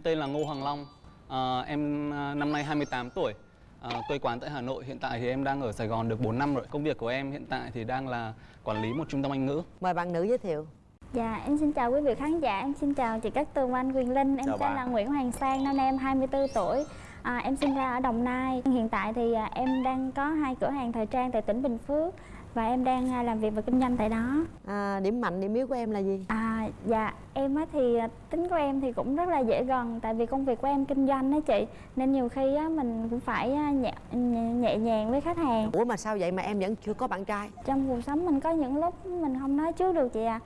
em tên là Ngô Hoàng Long. À, em à, năm nay 28 tuổi. À, quê quán tại Hà Nội. Hiện tại thì em đang ở Sài Gòn được 4 năm rồi. Công việc của em hiện tại thì đang là quản lý một trung tâm Anh ngữ. Mời bạn nữ giới thiệu Dạ, em xin chào quý vị khán giả, em xin chào chị Cát Tường anh Quyền Linh Em Chào tên bạn. là Nguyễn Hoàng Sang, năm nay em 24 tuổi à, Em sinh ra ở Đồng Nai Hiện tại thì à, em đang có hai cửa hàng thời trang tại tỉnh Bình Phước Và em đang à, làm việc và kinh doanh tại đó. À, điểm mạnh điểm yếu của em là gì? À, dạ, em á thì à, tính của em thì cũng rất là dễ gần Tại vì công việc của em kinh doanh đó chị. Nên nhiều khi á, mình cũng phải à, nhẹ, nhẹ, nhàng với khách hàng. Ủa mà sao vậy mà em vẫn chưa có bạn trai? Trong cuộc sống mình có những lúc mình không nói trước được chị à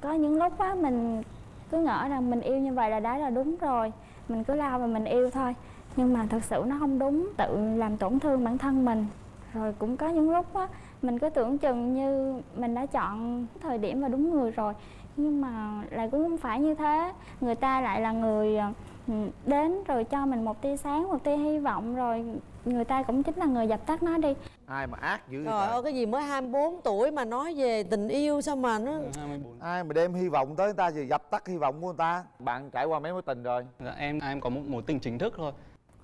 có những lúc á mình cứ ngỡ rằng mình yêu như vậy là đã là đúng rồi. Mình cứ lao và mình yêu thôi. Nhưng mà thật sự nó không đúng tự làm tổn thương bản thân mình. Rồi cũng có những lúc á mình cứ tưởng chừng như mình đã chọn thời điểm và đúng người rồi nhưng mà lại cũng không phải như thế. Người ta lại là người ờ, ừ, đến rồi cho mình một tia sáng một tia hy vọng rồi người ta cũng chính là người dập tắt nó đi. Ai mà ác dữ vậy trời ơi cái gì mới 24 tuổi mà nói về tình yêu sao mà nó 24. ai mà đem hy vọng tới người ta thì dập tắt hy vọng của người ta? Bạn trải qua mấy mối tình rồi? Dạ, em em có một mối tình chính thức thôi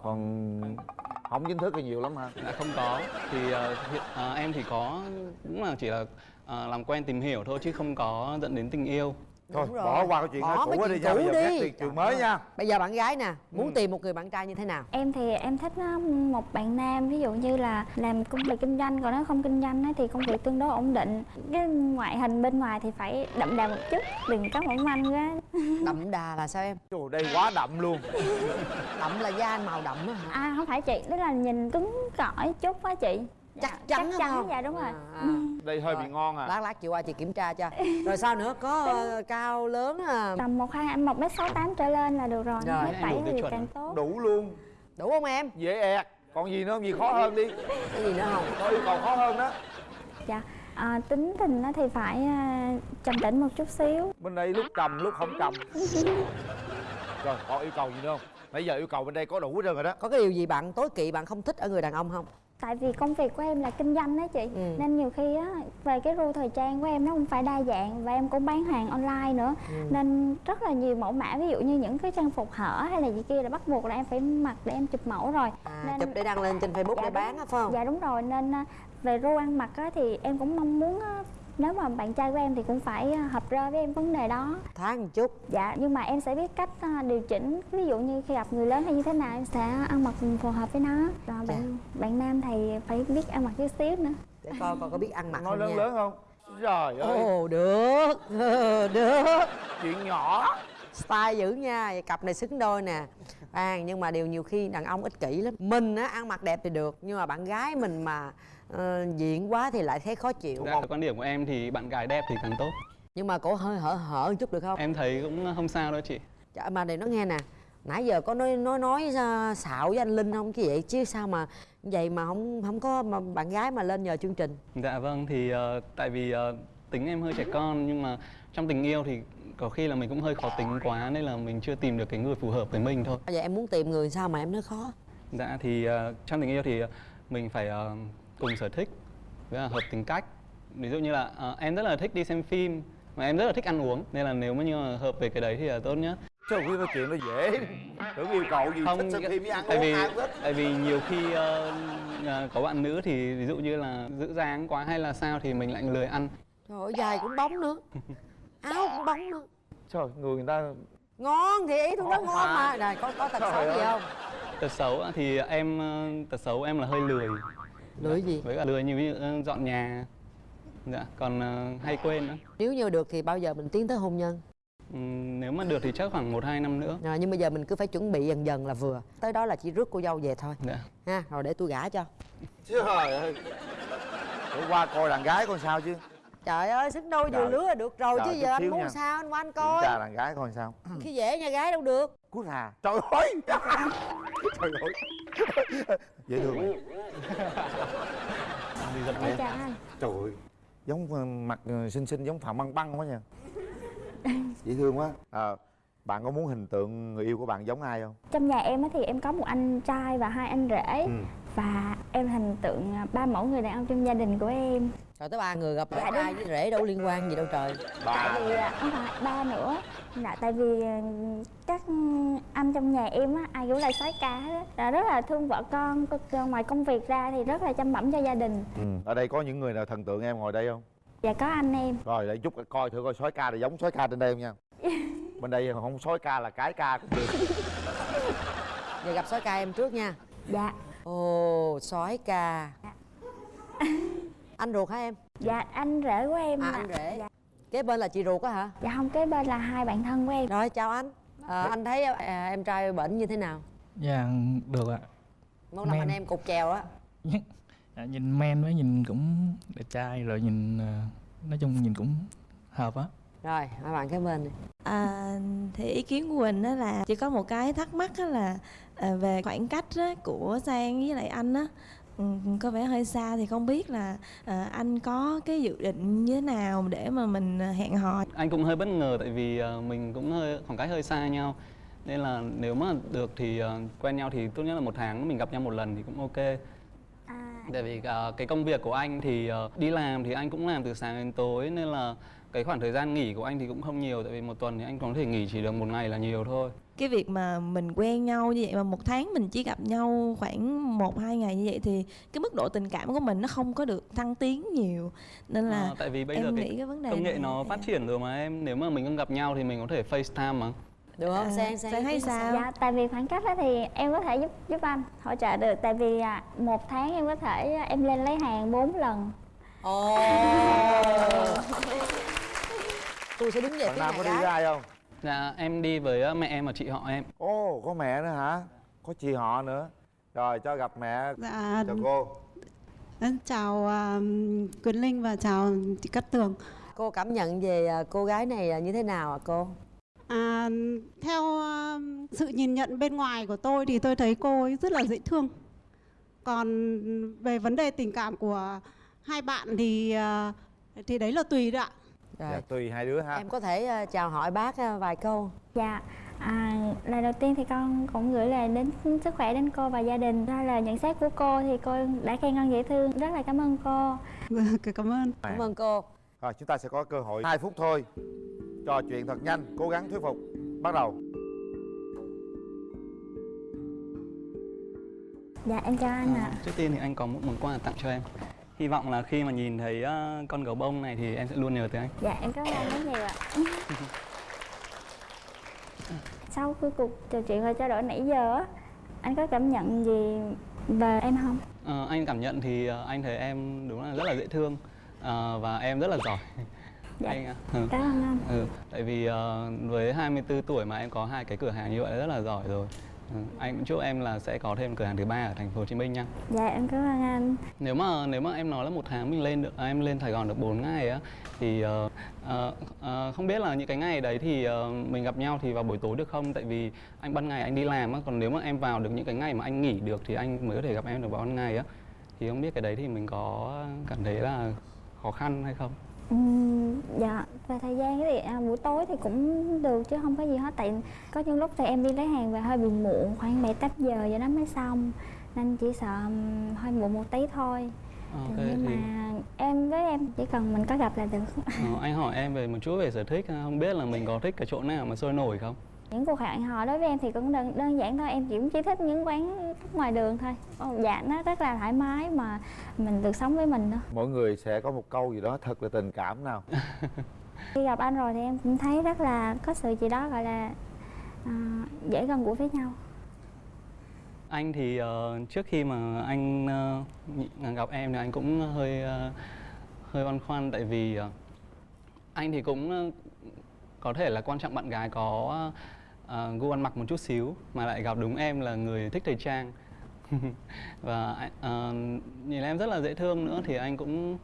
còn không chính thức thì nhiều lắm hả Dạ không có. Thì ờ, hiện, ờ, em thì có cũng là chỉ là ờ, làm quen tìm hiểu thôi chứ không có dẫn đến tình yêu thôi Đúng rồi. bỏ qua cái chuyện Bỏ cũ đi nha cũ bây giờ đi. chuyện, mới nha. Bây giờ bạn gái nè muốn Ừ. tìm một người bạn trai như thế nào? Em thì em thích á, một bạn nam ví dụ như là làm công việc kinh doanh còn nếu không kinh doanh á, thì công việc tương đối ổn định. Cái ngoại hình bên ngoài thì phải đậm đà một chút đừng có mỏng manh quá. Đậm đà là sao em? Trời đây quá đậm luôn. Đậm là da màu đậm á hả? À không phải chị tức là nhìn cứng cỏi chút á chị chắc chắn chắc chắn không? dạ đúng rồi. À, à. đây hơi Rồi. bị ngon à. Lát lát chị qua chị kiểm tra cho. Rồi sao nữa? Có ờ, cao lớn à? Tầm một hai một mét sáu tám trở lên là được rồi. Rồi, mét bảy thì chuẩn. càng tốt. đủ luôn. Đủ không em? Dễ ẹt. Còn gì nữa? Không gì khó hơn đi. Cái gì nữa không? Có yêu cầu khó hơn đó. Dạ à, tính tình á thì phải à, trầm tĩnh một chút xíu. Bên đây lúc trầm lúc không trầm. Rồi còn yêu cầu gì nữa không? Nãy giờ yêu cầu bên đây có đủ hết trơn rồi đó. Có cái điều gì bạn tối kỵ bạn không thích ở người đàn ông không tại vì công việc của em là kinh doanh đó chị Ừ. nên nhiều khi á về cái ru thời trang của em nó không phải đa dạng và em cũng bán hàng online nữa Ừ. nên rất là nhiều mẫu mã ví dụ như những cái trang phục hở hay là gì kia là bắt buộc là em phải mặc để em chụp mẫu rồi à, Nên- chụp để đăng lên trên facebook Dạ để bán á phải không dạ đúng rồi nên à, về ru ăn mặc á thì em cũng mong muốn á, nếu mà bạn trai của em thì cũng phải à, hợp rơ với em vấn đề đó. Tháng một chút. Dạ nhưng mà em sẽ biết cách à, điều chỉnh. Ví dụ như khi gặp người lớn hay như thế nào em sẽ ăn mặc phù hợp với nó. Rồi bạn bạn nam thì phải biết ăn mặc chút xíu nữa. Để coi coi có biết ăn mặc nói lớn nha. lớn không? Trời ơi. ồ được. Ờ, được. Chuyện nhỏ. Style dữ nha. Cặp này xứng đôi nè. À, nhưng mà điều nhiều khi đàn ông ích kỷ lắm. Mình á ăn mặc đẹp thì được nhưng mà bạn gái mình mà ờ, diện quá thì lại thấy khó chịu Dạ, quan điểm của em thì bạn gái đẹp thì càng tốt. nhưng mà cổ hơi hở hở một chút được không Em thấy cũng không sao đâu chị. Chả, mà để nó nghe nè nãy giờ có nói nói nói ra xạo với anh linh không chứ vậy chứ sao mà vậy mà không không có mà bạn gái mà lên nhờ chương trình Dạ vâng thì ờ, tại vì ờ, tính em hơi trẻ con nhưng mà trong tình yêu thì có khi là mình cũng hơi khó tính quá nên là mình chưa tìm được cái người phù hợp với mình thôi. vậy em muốn tìm người sao mà em nói khó Dạ thì ờ, trong tình yêu thì ờ, mình phải ờ, cùng sở thích với là hợp tính cách. Ví dụ như là ờ, em rất là thích đi xem phim mà em rất là thích ăn uống nên là nếu mà như mà hợp về cái đấy thì là tốt nhất. Chứ không biết nói chuyện nó dễ Tưởng yêu cầu gì thích xem phim với ăn tại uống vì ai tại vì nhiều khi ờ, có bạn nữ thì ví dụ như là giữ dáng quá hay là sao thì mình lại lười ăn. trời ơi dài cũng bóng nữa áo cũng bóng nữa Trời người người ta ngon thì ý tôi nói Ngon mà này có có tật Trời xấu gì ơi. không Tật xấu thì em ờ, tật xấu em là hơi lười. Lười gì? Với cả lười như ví dụ ờ, dọn nhà. Dạ, còn ờ, hay quên nữa. nếu như được thì bao giờ mình tiến tới hôn nhân? Ừm, nếu mà được thì chắc khoảng 1 2 năm nữa. rồi nhưng bây giờ mình cứ phải chuẩn bị dần dần là vừa. Tới đó là chỉ rước cô dâu về thôi. Dạ. ha rồi để tôi gả cho. Trời ơi. Để qua coi đàn gái coi sao chứ. Trời ơi xứng đôi vừa lứa là được rồi Trời, chứ giờ anh muốn nha. sao anh qua anh Kiểm coi. tra đàn gái coi sao. Khi dễ nha gái đâu được Cút hà. Trời ơi! Trời ơi! Dễ thương mày Đi giật Trời ơi! Giống ờ, mặt ờ, xinh xinh giống Phạm Băng Băng quá nha. Dễ thương quá. À, Bạn có muốn hình tượng người yêu của bạn giống ai không? trong nhà em á thì em có một anh trai và hai anh rể. Ừ. và em hình tượng à, ba mẫu người đàn ông trong gia đình của em. Trời tới ba người gặp Dạ, lại trai với rể đâu liên quan gì đâu trời. Ba. Tại vì à, không phải ba nữa. Là tại vì à, các anh trong nhà em á ai cũng là soái ca hết á. Là rất là thương vợ con ngoài công việc ra thì rất là chăm bẵm cho gia đình. Ừ. ở đây có những người nào thần tượng em ngồi đây không? Và có anh em. Rồi để chút coi thử coi sói ca này giống sói ca trên đây không nha. Bên đây không sói ca là cái ca cũng được. Giờ gặp sói ca em trước nha. Dạ Ồ sói ca Anh ruột hả em? dạ anh rể của em À anh rể. Dạ, Kế bên là chị ruột á hả? dạ không kế bên là hai bạn thân của em. Rồi chào anh. À, Anh thấy à, em trai bệnh như thế nào? Dạ được ạ. Muốn làm anh em cục chèo á? Dạ, Nhìn men với nhìn cũng đẹp trai rồi nhìn ờ, Nói chung nhìn cũng hợp á Rồi hai bạn kế bên đi. À, thì ý kiến của Quỳnh đó là chỉ có một cái thắc mắc đó là à, về khoảng cách á, của Sang với lại anh á. Ừ, có vẻ hơi xa thì không biết là à, anh có cái dự định như thế nào để mà mình à, hẹn hò? Anh cũng hơi bất ngờ tại vì ờ, mình cũng hơi khoảng cách hơi xa nhau. Nên là nếu mà được thì quen nhau thì tốt nhất là một tháng mình gặp nhau một lần thì cũng ok. À, tại vì cái công việc của anh thì đi làm thì anh cũng làm từ sáng đến tối nên là cái khoảng thời gian nghỉ của anh thì cũng không nhiều tại vì một tuần thì anh có thể nghỉ chỉ được một ngày là nhiều thôi. Cái việc mà mình quen nhau như vậy mà một tháng mình chỉ gặp nhau khoảng một hai ngày như vậy thì cái mức độ tình cảm của mình nó không có được thăng tiến nhiều. Nên là Ờ, tại vì bây em giờ nghĩ cái cái vấn đề công nghệ này nó phát triển rồi mà em nếu mà mình không gặp nhau thì mình có thể FaceTime mà. Được không? À, Sang, Sang, Sang kiến sao? dạ tại vì khoảng cách đó thì em có thể giúp giúp anh hỗ trợ được. Tại vì à, một tháng em có thể à, em lên lấy hàng 4 lần Ồ. Tôi sẽ đứng về bạn phía nam nhà có đi gái với ai không? Dạ em đi với ờ, mẹ em và chị họ em. Ồ có mẹ nữa hả? Có chị họ nữa. Rồi cho gặp mẹ. Dạ, chào cô. Em chào à, Quỳnh Linh và chào chị Cát Tường. Cô cảm nhận về à, cô gái này à, như thế nào ạ cô? À, theo à, sự nhìn nhận bên ngoài của tôi thì tôi thấy cô ấy rất là dễ thương. Còn về vấn đề tình cảm của hai bạn thì à, thì đấy là tùy đấy ạ. Rồi dạ tùy hai đứa ha Em có thể à, chào hỏi bác à, vài câu Dạ, à, lời đầu tiên thì con cũng gửi lời đến sức khỏe đến cô và gia đình. Đó là nhận xét của cô thì cô đã khen con dễ thương, rất là cảm ơn cô. Vâng, Cảm ơn. Cảm ơn cô rồi chúng ta sẽ có cơ hội 2 phút thôi trò chuyện thật nhanh cố gắng thuyết phục bắt đầu Dạ, em chào anh ạ. Ờ, Trước tiên thì anh có một món quà tặng cho em Hy vọng là khi mà nhìn thấy ờ, con gấu bông này thì em sẽ luôn nhớ tới anh Dạ, em cảm ơn anh rất nhiều ạ. Sau cái cuộc trò chuyện và trao đổi nãy giờ á, anh có cảm nhận gì về em không? Ờ, Anh cảm nhận thì ờ, anh thấy em đúng là rất là dễ thương ờ, Và em rất là giỏi Dạ, anh, ừ. cảm ơn anh. Ừ, tại vì ờ, với 24 tuổi mà em có hai cái cửa hàng như vậy rất là giỏi rồi Anh cũng chúc em là sẽ có thêm cửa hàng thứ ba ở thành phố Hồ Chí Minh nha Dạ, em cảm ơn anh. nếu mà nếu mà em nói là một tháng mình lên được à, em lên Sài Gòn được 4 ngày á thì ờ, ờ, ờ, không biết là những cái ngày đấy thì ờ, mình gặp nhau thì vào buổi tối được không? Tại vì anh ban ngày anh đi làm á còn nếu mà em vào được những cái ngày mà anh nghỉ được thì anh mới có thể gặp em được vào ban ngày á. Thì không biết cái đấy thì mình có cảm thấy là khó khăn hay không Ừm, dạ về thời gian thì à, buổi tối thì cũng được chứ không có gì hết. Tại có những lúc thì em đi lấy hàng về hơi bị muộn khoảng bảy tám giờ giờ nó mới xong. Nên chỉ sợ ừm, hơi muộn một tí thôi. Ok nhưng thì mà em với em chỉ cần mình có gặp là được. Ờ, anh hỏi em về một chút về sở thích không biết là mình có thích cái chỗ nào mà sôi nổi không những cuộc hẹn hò đối với em thì cũng đơn, đơn giản thôi em chỉ chỉ thích những quán ngoài đường thôi. Dạ nó rất là thoải mái mà mình được sống với mình thôi. Mỗi người sẽ có một câu gì đó thật là tình cảm nào. Khi gặp anh rồi thì em cũng thấy rất là có sự gì đó gọi là à, dễ gần gũi với nhau. Anh thì ờ, trước khi mà anh nhị- gặp em thì anh cũng hơi ờ, hơi băn khoăn tại vì ờ, anh thì cũng ờ, có thể là quan trọng bạn gái có ờ, gu ăn mặc một chút xíu mà lại gặp đúng em là người thích thời trang. Và ờ, nhìn em rất là dễ thương nữa thì anh cũng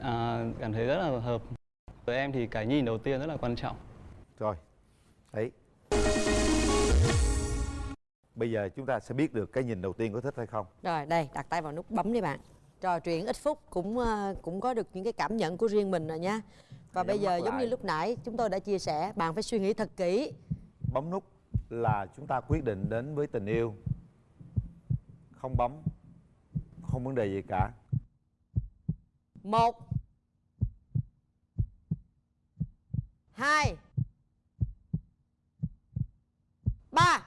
ờ, cảm thấy rất là hợp. Với em thì cái nhìn đầu tiên rất là quan trọng. Rồi đấy bây giờ chúng ta sẽ biết được cái nhìn đầu tiên có thích hay không. Rồi đây đặt tay vào nút bấm đi bạn. Trò chuyện ít phút cũng cũng có được những cái cảm nhận của riêng mình rồi nha. Và bây giờ giống như lại. lúc nãy chúng tôi đã chia sẻ Bạn phải suy nghĩ thật kỹ bấm nút là chúng ta quyết định đến với tình yêu. Không bấm không vấn đề gì cả. Một hai ba.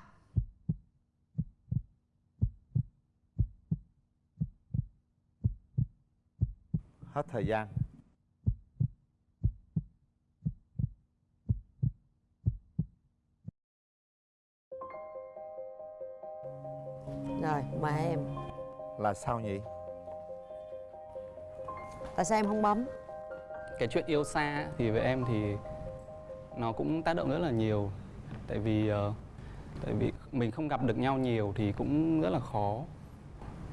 Hết thời gian. Rồi mời em. Là sao nhỉ? Tại sao em không bấm? Cái chuyện yêu xa thì với em thì nó cũng tác động rất là nhiều. Tại vì ờ, tại vì mình không gặp được nhau nhiều thì cũng rất là khó.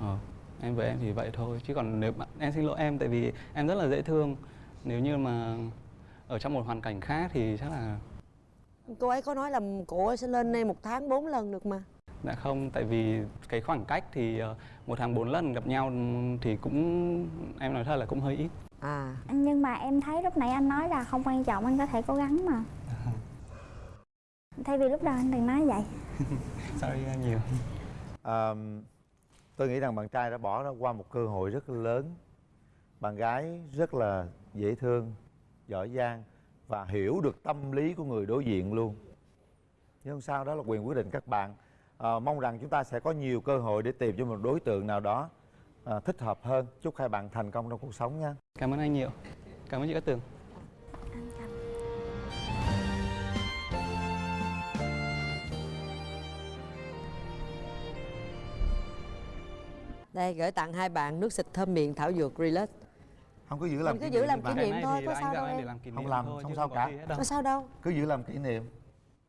Ờ, em với em thì vậy thôi. Chứ còn nếu bạn em xin lỗi em tại vì em rất là dễ thương. Nếu như mà ở trong một hoàn cảnh khác thì chắc là cô ấy có nói là cô ấy sẽ lên đây một tháng bốn lần được mà đã không tại vì cái khoảng cách thì ờ, một tháng bốn lần gặp nhau thì cũng em nói thật là cũng hơi ít. À. Nhưng mà em thấy lúc nãy anh nói là không quan trọng anh có thể cố gắng mà. Thay vì lúc đầu anh đừng nói vậy. Sorry nhiều. À, tôi nghĩ rằng bạn trai đã bỏ ra qua một cơ hội rất lớn. Bạn gái rất là dễ thương giỏi giang và hiểu được tâm lý của người đối diện luôn. Nhưng không sao đó là quyền quyết định các bạn à, mong rằng chúng ta sẽ có nhiều cơ hội để tìm cho một đối tượng nào đó à, thích hợp hơn. Chúc hai bạn thành công trong cuộc sống nha. Cảm ơn anh nhiều. Cảm ơn chị Cát Tường. Đây gửi tặng hai bạn nước xịt thơm miệng thảo dược relax. Không cứ giữ làm Mình cứ kỷ giữ niệm làm kỷ niệm thôi, có sao đâu em. làm Không làm, thôi, không sao cả. có sao đâu. Cứ giữ làm kỷ niệm.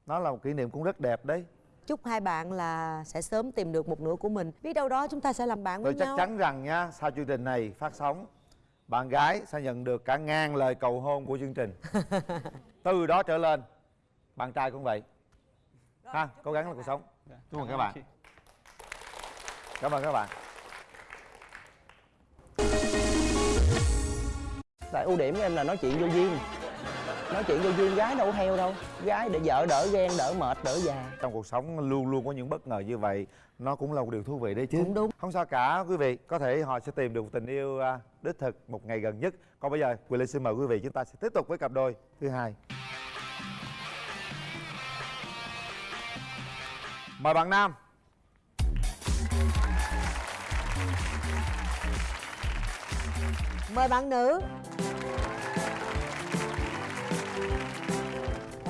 Nó là một kỷ niệm cũng rất đẹp đấy chúc hai bạn là sẽ sớm tìm được một nửa của mình. Biết đâu đó chúng ta sẽ làm bạn với tôi chắc nhau. chắn rằng nha sau chương trình này phát sóng bạn gái sẽ nhận được cả ngàn lời cầu hôn của chương trình. Từ đó trở lên bạn trai cũng vậy. Ha cố gắng là cuộc sống. Dạ, Chúc mừng các bạn. chị. cảm ơn các bạn. Tại ưu điểm của em là nói chuyện vô duyên nói chuyện vô duyên gái đâu có theo đâu. Gái để vợ đỡ ghen đỡ mệt đỡ già. Trong cuộc sống luôn luôn có những bất ngờ như vậy nó cũng là một điều thú vị đấy chứ. Cũng đúng. không sao cả quý vị có thể họ sẽ tìm được một tình yêu à, đích thực một ngày gần nhất. Còn bây giờ quyền linh xin mời quý vị chúng ta sẽ tiếp tục với cặp đôi thứ hai. Mời bạn nam. Mời bạn nữ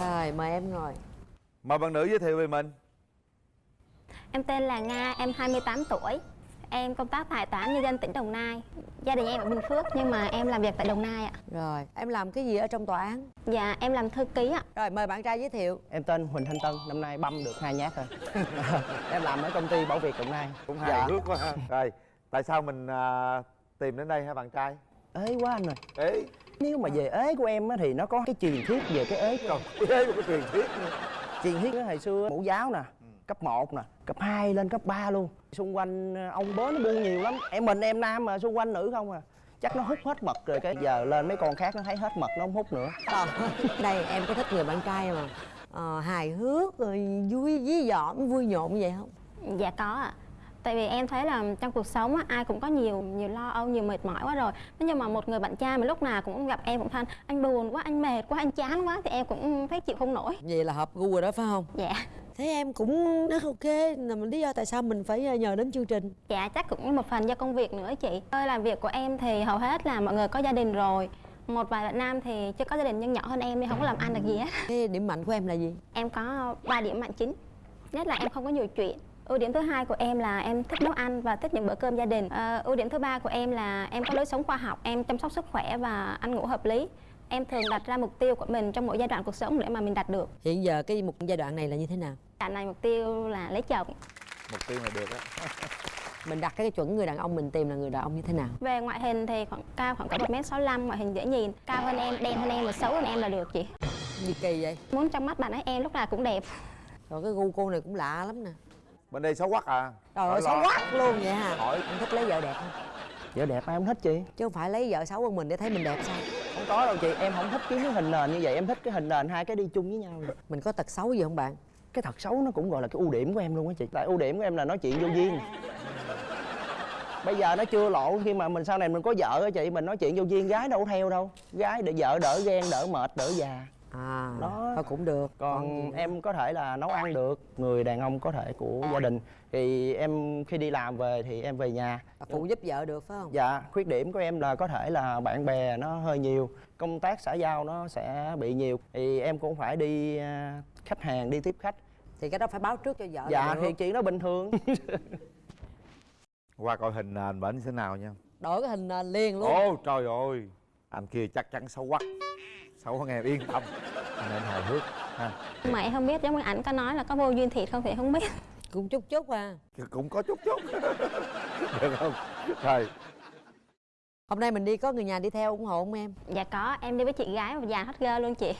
rồi mời em ngồi mời bạn nữ giới thiệu về mình Em tên là Nga, em 28 tuổi. Em công tác tại Tòa án Nhân dân tỉnh Đồng Nai. Gia đình em ở Bình Phước nhưng mà em làm việc tại Đồng Nai ạ. rồi em làm cái gì ở trong tòa án Dạ, em làm thư ký ạ. rồi mời bạn trai giới thiệu em tên huỳnh thanh tân năm nay băm được hai nhát rồi em làm ở công ty bảo việt đồng nai cũng Dạ. hài hước quá ha rồi tại sao mình à, tìm đến đây hả bạn trai ế quá anh rồi ế nếu mà về ế của em á thì nó có cái truyền thuyết về cái ế còn ế một cái truyền thuyết nữa. Truyền thuyết hồi xưa mẫu giáo nè cấp 1 nè cấp 2 lên cấp 3 luôn. Xung quanh ờ, ông bớ nó buôn nhiều lắm. Em mình em nam mà xung quanh nữ không à. Chắc nó hút hết mật rồi cái giờ lên mấy con khác nó thấy hết mật nó không hút nữa. Còn đây em có thích người bạn trai mà ờ, hài hước rồi vui dí dỏm vui nhộn như vậy không? Dạ có ạ. Tại vì em thấy là trong cuộc sống á, ai cũng có nhiều nhiều lo âu, nhiều mệt mỏi quá rồi. Nếu như mà một người bạn trai mà lúc nào cũng gặp em cũng than anh buồn quá, anh mệt quá, anh chán quá thì em cũng thấy chịu không nổi. vậy là hợp gu rồi đó phải không Dạ. thế em cũng rất ok là mình lý do tại sao mình phải ờ, nhờ đến chương trình Dạ chắc cũng một phần do công việc nữa chị. Nơi làm việc của em thì hầu hết là mọi người có gia đình rồi. Một vài bạn nam thì chưa có gia đình nhưng nhỏ hơn em thì không có làm ăn được gì hết. cái điểm mạnh của em là gì Em có 3 điểm mạnh chính. Nhất là em không có nhiều chuyện. Ưu điểm thứ hai của em là em thích nấu ăn và thích những bữa cơm gia đình. Ờ, ưu điểm thứ ba của em là em có lối sống khoa học, em chăm sóc sức khỏe và ăn ngủ hợp lý. Em thường đặt ra mục tiêu của mình trong mỗi giai đoạn cuộc sống để mà mình đạt được. hiện giờ cái một giai đoạn này là như thế nào Đoạn này mục tiêu là lấy chồng. mục tiêu này được á mình đặt cái chuẩn người đàn ông mình tìm là người đàn ông như thế nào Về ngoại hình thì khoảng cao khoảng cỡ 1m65, ngoại hình dễ nhìn. Cao hơn em, đen hơn em và xấu hơn em là được chị. gì kỳ vậy Muốn trong mắt bạn ấy em lúc nào cũng đẹp. rồi cái gu cô này cũng lạ lắm nè bên đây xấu quắc à. Trời ơi xấu quá luôn vậy hả? Hỏi. Em thích lấy vợ đẹp không? Vợ đẹp ai không thích chị? Chứ không phải lấy vợ xấu hơn mình để thấy mình đẹp sao? Không có đâu chị em không thích kiếm cái hình nền như vậy. Em thích cái hình nền hai cái đi chung với nhau. Mình có tật xấu gì không bạn? Cái thật xấu nó cũng gọi là cái ưu điểm của em luôn á chị. Tại ưu điểm của em là nói chuyện vô duyên. Bây giờ nó chưa lộ khi mà mình sau này mình có vợ á chị mình nói chuyện vô duyên gái đâu theo đâu. Gái để vợ đỡ ghen đỡ mệt đỡ già à Đó. thôi cũng được. Còn nữa? em có thể là nấu ăn được người đàn ông có thể của gia đình. Thì em khi đi làm về thì em về nhà. Phụ giúp vợ được phải không? Dạ khuyết điểm của em là có thể là bạn bè nó hơi nhiều công tác xã giao nó sẽ bị nhiều. Thì em cũng phải đi à, khách hàng đi tiếp khách. Thì cái đó phải báo trước cho vợ là dạ thì chuyện đó bình thường. Qua coi hình nền bển thế nào nha. Đổi cái hình nền liền luôn. Ồ trời ơi. Anh kia chắc chắn xấu quắc xấu hơn em yên tâm em hài hước ha. Mà em không biết giống như ảnh có nói là có vô duyên thiệt không thì không biết. Cũng chút chút à. Cũng có chút chút. Được không? Rồi hôm nay mình đi có người nhà đi theo ủng hộ không em? Dạ có em đi với chị gái và dàn hết gơ luôn chị.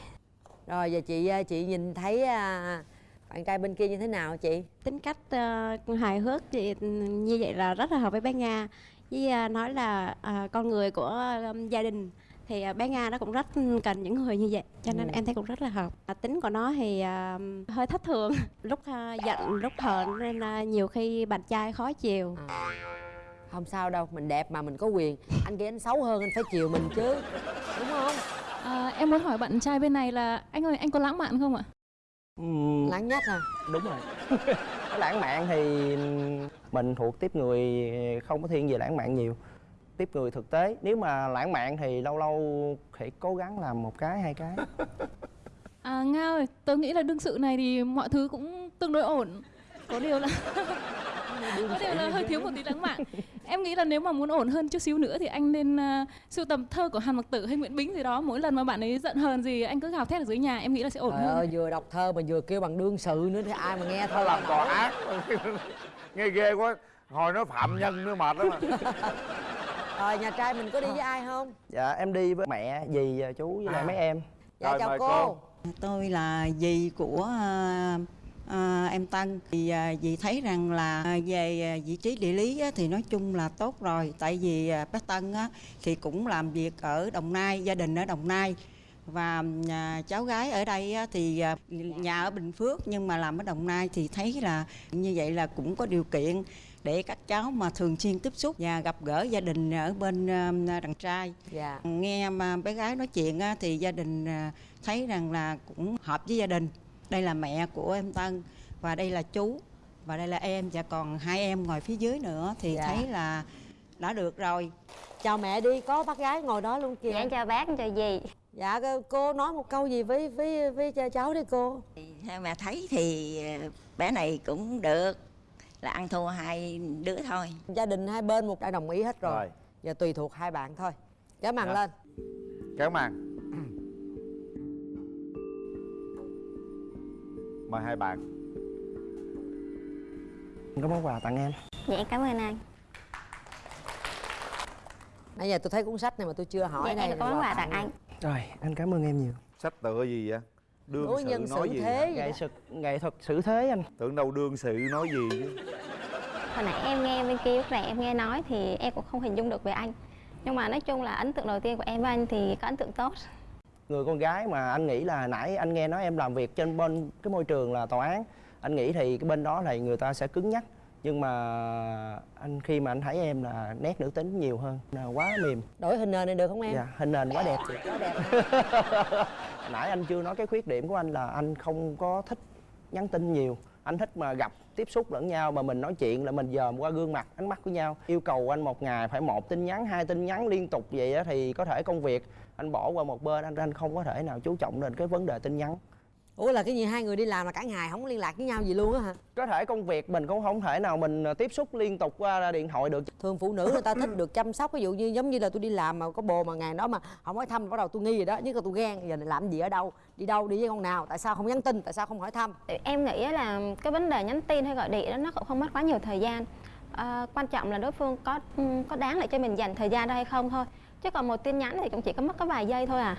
Rồi giờ chị à, chị nhìn thấy à, bạn trai bên kia như thế nào chị? Tính cách ờ, hài hước thì như vậy là rất là hợp với bé Nga. Với ờ, nói là ờ, con người của ờ, gia đình thì ờ, bé Nga nó cũng rất cần những người như vậy cho nên Ừ. em thấy cũng rất là hợp. À, tính của nó thì ờ, hơi thất thường lúc ờ, giận lúc hờn nên là nhiều khi bạn trai khó chiều không sao đâu mình đẹp mà mình có quyền. Anh kia anh xấu hơn anh phải chiều mình chứ đúng không? À, em muốn hỏi bạn trai bên này là anh ơi anh có lãng mạn không ạ? Ừm, lãng nhất à đúng rồi. Lãng mạn thì mình thuộc tiếp người không có thiên về lãng mạn nhiều tiếp người thực tế nếu mà lãng mạn thì lâu lâu phải cố gắng làm một cái hai cái À Nga ơi, tớ nghĩ là đương sự này thì mọi thứ cũng tương đối ổn. Có điều là có điều là hơi thiếu một tí lãng mạn. Em nghĩ là nếu mà muốn ổn hơn chút xíu nữa thì anh nên uh, sưu tầm thơ của Hàn Mặc Tử hay Nguyễn Bính gì đó. Mỗi lần mà bạn ấy giận hờn gì anh cứ gào thét ở dưới nhà, em nghĩ là sẽ ổn trời hơn. ơi vừa đọc thơ mà vừa kêu bằng đương sự nữa thì ai mà nghe thơ làm tòa án nghe ghê quá hồi nói phạm nhân nữa mệt lắm à. Rồi nhà trai mình có đi với ai không dạ em đi với mẹ dì chú với lại À. mấy em dạ Rồi, chào cô. cô. Tôi là dì của à, em Tân thì à, dì thấy rằng là à, về à, vị trí địa lý á, thì nói chung là tốt rồi tại vì à, bác Tân á, thì cũng làm việc ở Đồng Nai gia đình ở Đồng Nai và à, cháu gái ở đây á, thì à, nhà ở Bình Phước nhưng mà làm ở Đồng Nai thì thấy là như vậy là cũng có điều kiện để các cháu mà thường xuyên tiếp xúc và gặp gỡ gia đình ở bên à, đằng trai. Dạ. Nghe mà bé gái nói chuyện á, thì gia đình à, thấy rằng là cũng hợp với gia đình. Đây là mẹ của em Tân và đây là chú và đây là em và còn hai em ngồi phía dưới nữa thì Dạ. thấy là đã được rồi. Chào mẹ đi có bác gái ngồi đó luôn kìa. Dạ chào bác chào dì. Dạ cô nói một câu gì với với với cháu đi cô. Theo mà thấy thì ờ, bé này cũng được là ăn thua hai đứa thôi. Gia đình hai bên một đã đồng ý hết rồi, rồi. Giờ tùy thuộc hai bạn thôi. Kéo màn Dạ. lên. Kéo màn. Mời hai bạn. Có món quà tặng em. Dạ em cảm ơn anh. Nãy giờ tôi thấy cuốn sách này mà tôi chưa hỏi dạ đây em là có món quà tặng anh. Rồi anh cảm ơn em nhiều. Sách tựa gì vậy đương đối sự nhân nói xử gì thế nghệ thuật nghệ thuật xử thế anh. Tưởng đâu đương sự nói gì chứ. Hồi nãy em nghe bên kia lúc nãy em nghe nói thì em cũng không hình dung được về anh. Nhưng mà nói chung là ấn tượng đầu tiên của em với anh thì có ấn tượng tốt. Người con gái mà anh nghĩ là nãy anh nghe nói em làm việc trên bên cái môi trường là tòa án. Anh nghĩ thì cái bên đó thì người ta sẽ cứng nhắc nhưng mà anh khi mà anh thấy em là nét nữ tính nhiều hơn là quá mềm. Đổi hình nền này được không em? Dạ hình nền quá đẹp. Chị quá đẹp. Nãy anh chưa nói cái khuyết điểm của anh là anh không có thích nhắn tin nhiều. Anh thích mà gặp tiếp xúc lẫn nhau mà mình nói chuyện là mình dòm qua gương mặt ánh mắt của nhau. Yêu cầu anh một ngày phải một tin nhắn hai tin nhắn liên tục vậy á thì có thể công việc. Anh bỏ qua một bên anh anh không có thể nào chú trọng đến cái vấn đề tin nhắn ủa là cái gì hai người đi làm là cả ngày không liên lạc với nhau gì luôn á hả? Có thể công việc mình cũng không thể nào mình ờ, tiếp xúc liên tục qua điện thoại được. Thường phụ nữ người ta thích được chăm sóc ví dụ như giống như là tôi đi làm mà có bồ mà ngày đó mà không hỏi thăm bắt đầu tôi nghi rồi đó nhất là tôi ghen giờ này làm gì ở đâu? Đi đâu đi với con nào? Tại sao không nhắn tin? Tại sao không hỏi thăm? Em nghĩ là cái vấn đề nhắn tin hay gọi điện đó nó cũng không mất quá nhiều thời gian. À, quan trọng là đối phương có có đáng để cho mình dành thời gian đó hay không thôi. Chứ còn một tin nhắn thì cũng chỉ có mất có vài giây thôi à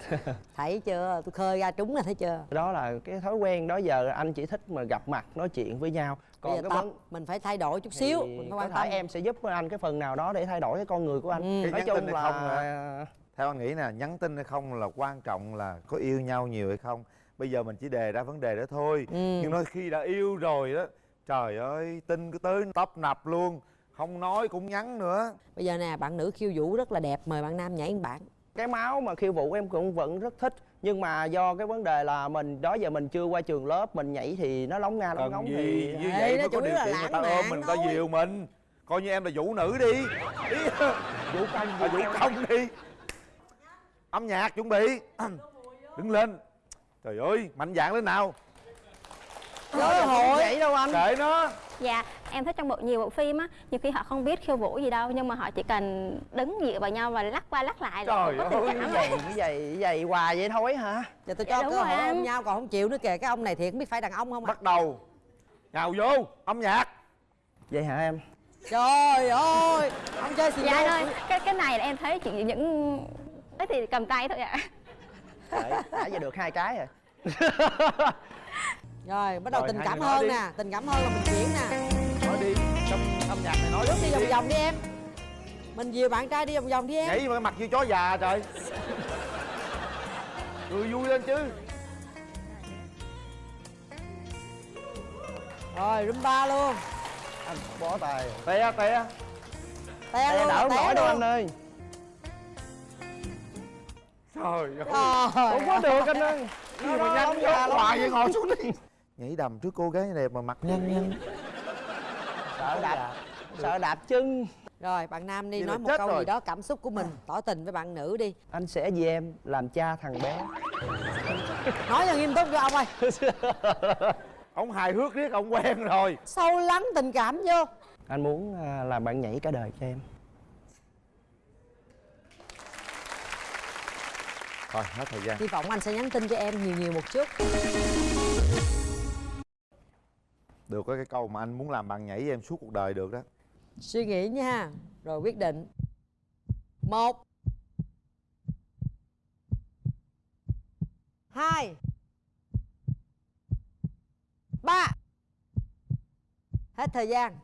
thấy chưa? Tôi khơi ra trúng là thấy chưa? Đó là cái thói quen đó giờ anh chỉ thích mà gặp mặt nói chuyện với nhau. Bây giờ còn cái tập vấn mình phải thay đổi chút xíu thì mình phải có quan thể tâm. em sẽ giúp anh cái phần nào đó để thay đổi cái con người của anh. Ừ. Cái nói nhắn chung tin hay không là theo anh nghĩ nè nhắn tin hay không là quan trọng là có yêu nhau nhiều hay không. Bây giờ mình chỉ đề ra vấn đề đó thôi. Ừ. nhưng nói khi đã yêu rồi đó trời ơi tin cứ tới tấp nập luôn. Không nói cũng nhắn nữa. Bây giờ nè bạn nữ khiêu vũ rất là đẹp mời bạn nam nhảy một bạn cái máu mà khiêu vũ em cũng vẫn rất thích nhưng mà do cái vấn đề là mình đó giờ mình chưa qua trường lớp mình nhảy thì nó lóng nga lóng ngóng gì? thì như vậy nó mới có điều là kiện người ta ôm mình người ta dìu mình. Coi như em là vũ nữ đi. Vũ công à, vũ công. đi. Âm nhạc chuẩn bị. Đứng lên. Trời ơi mạnh dạn lên nào. Cơ hội. nhảy đâu anh? Kệ nó. Dạ, em thích trong bộ nhiều bộ phim á, nhiều khi họ không biết khiêu vũ gì đâu nhưng mà họ chỉ cần đứng dựa vào nhau và lắc qua lắc lại là trời có tình ơi cảm vậy vậy vậy hoài vậy thôi hả? Giờ tôi cho cơ hội ôm nhau còn không chịu nữa kìa cái ông này thiệt không biết phải đàn ông không à. Bắt đầu. Nhào vô âm nhạc. Vậy hả em? Trời ơi ông chơi xì Dạ ơi, cái cái này là em thấy chỉ những ấy thì cầm tay thôi ạ. Đấy, đã giờ được hai cái rồi. Rồi bắt đầu Rồi, tình cảm hơn đi. nè tình cảm hơn là mình chuyển nè nói đi trong âm nhạc này nói bước đi đi. vòng vòng đi em. Mình dìu bạn trai đi vòng vòng đi em. Nhảy mà cái mặt như chó già trời. Cười vui lên chứ. Rồi rumba luôn. Anh bó tay. Te te te Té luôn đỡ té nổi đâu anh ơi. Trời ơi. Không có được anh ơi. Gì mà nhăn nhó hoài vậy ngồi xuống đi. Nhảy đầm trước cô gái đẹp mà mặt nhăn nhăn sợ đạp sợ đạp chân. Rồi bạn nam đi Vậy nói một câu rồi. gì đó cảm xúc của mình tỏ tình với bạn nữ đi. Anh sẽ vì em làm cha thằng bé. Nói cho nghiêm túc cho ông ơi. Ông hài hước riết ông quen rồi. Sâu lắng tình cảm vô. Anh muốn à, làm bạn nhảy cả đời cho em. Thôi hết thời gian. Hy vọng anh sẽ nhắn tin cho em nhiều nhiều một chút được có cái câu mà anh muốn làm bạn nhảy với em suốt cuộc đời được đó. Suy nghĩ nha. Rồi quyết định. Một. Hai. Ba. Hết thời gian.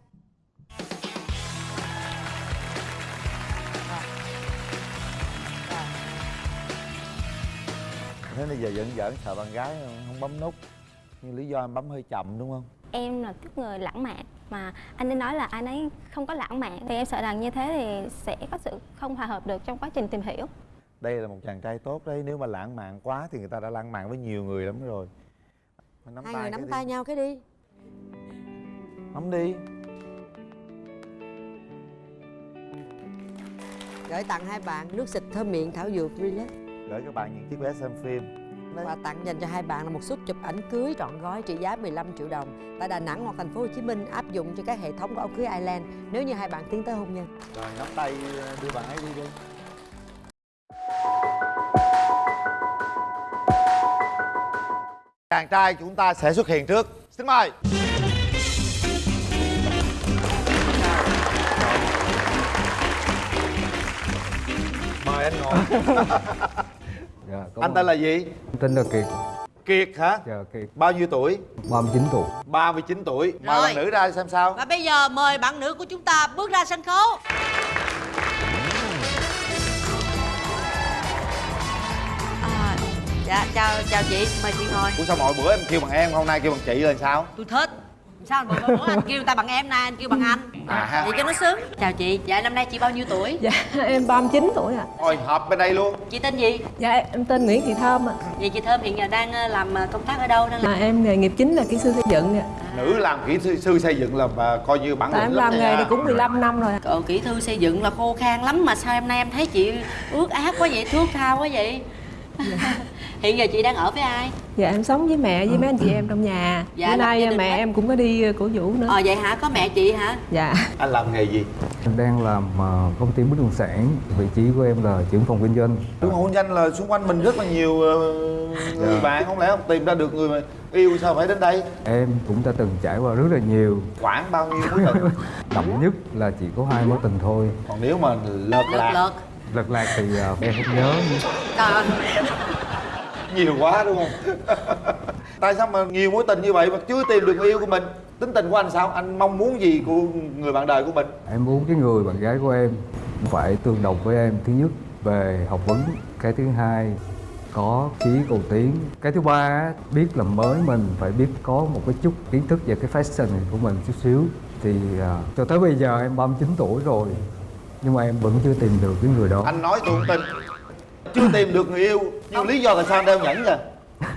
Thế bây giờ giận giỡn sợ bạn gái không bấm nút. Nhưng lý do em bấm hơi chậm đúng không Em là tiếp người lãng mạn. Mà anh ấy nói là anh ấy không có lãng mạn. Thì em sợ rằng như thế thì sẽ có sự không hòa hợp được trong quá trình tìm hiểu. đây là một chàng trai tốt đấy. Nếu mà lãng mạn quá thì người ta đã lãng mạn với nhiều người lắm rồi. Nắm hai người nắm đi. tay nhau cái đi. Nắm đi. Gửi tặng hai bạn nước xịt thơm miệng thảo dược relax. Gửi các bạn những chiếc vé xem phim Đấy. Quà tặng dành cho hai bạn là một suất chụp ảnh cưới trọn gói trị giá 15 triệu đồng. Tại Đà Nẵng hoặc thành phố Hồ Chí Minh áp dụng cho các hệ thống của áo cưới Island nếu như hai bạn tiến tới hôn nhân. rồi nắm tay đưa bạn ấy đi đi. Chàng trai chúng ta sẽ xuất hiện trước. Xin mời. Mời anh ngồi. Dạ, anh tên là gì tên là Kiệt. Kiệt hả? Dạ Kiệt. Bao nhiêu tuổi? 39 tuổi. 39 tuổi. Mời Rồi. bạn nữ ra xem sao. Và bây giờ mời bạn nữ của chúng ta bước ra sân khấu. À, Dạ chào chào chị. Mời chị ngồi. Ủa sao mọi bữa em kêu bằng em hôm nay kêu bằng chị là sao? Tôi thích Sao bữa, bữa anh kêu ta bằng em nay anh kêu bằng anh? À ha. Vậy cho nó sướng Chào chị. Dạ năm nay chị bao nhiêu tuổi? Dạ em 39 tuổi ạ. Rồi họp bên đây luôn. Chị tên gì? Dạ em tên Nguyễn Thị Thơm ạ. Vậy chị Thơm hiện giờ đang ờ, làm ờ, công tác ở đâu? Đang à, làm Em nghề nghiệp chính là kỹ sư xây dựng ạ. Nữ làm kỹ sư, sư xây dựng là à, coi như bản Tại lĩnh em làm nghề này cũng 15 năm rồi Cậu kỹ thư xây dựng là khô khan lắm mà sao em nay em thấy chị ướt át quá vậy, thước tha quá vậy Hiện giờ chị đang ở với ai? Dạ em sống với mẹ với mấy anh chị em trong nhà. Dạ, Bữa nay mẹ hết. em cũng có đi ờ, cổ vũ nữa. Ờ vậy hả? Có mẹ chị hả? Dạ. Anh làm nghề gì? Em đang làm ờ, công ty bất động sản. Vị trí của em là trưởng phòng kinh doanh. Đúng hôn danh là xung quanh mình rất là nhiều ờ, người Dạ. bạn. Không lẽ không tìm ra được người mà yêu sao phải đến đây? Em cũng đã từng trải qua rất là nhiều. Khoảng bao nhiêu mối tình Đậm nhất là chỉ có hai mối tình thôi. Còn nếu mà lợt lạc? Lượt Lật lạc thì em không nhớ. Trời nhiều quá đúng không? Tại sao mà nhiều mối tình như vậy mà chưa tìm được người yêu của mình? Tính tình của anh sao? Anh mong muốn gì của người bạn đời của mình? Em muốn cái người bạn gái của em phải tương đồng với em. Thứ nhất về học vấn. Cái thứ hai có chí cầu tiến. Cái thứ ba biết làm mới mình phải biết có một cái chút kiến thức về cái fashion của mình chút xíu. Thì à, cho tới bây giờ em 39 tuổi rồi Nhưng mà em vẫn chưa tìm được cái người đó. Anh nói tôi không tin chưa tìm được người yêu. Nhưng lý do tại sao anh đeo nhẫn kìa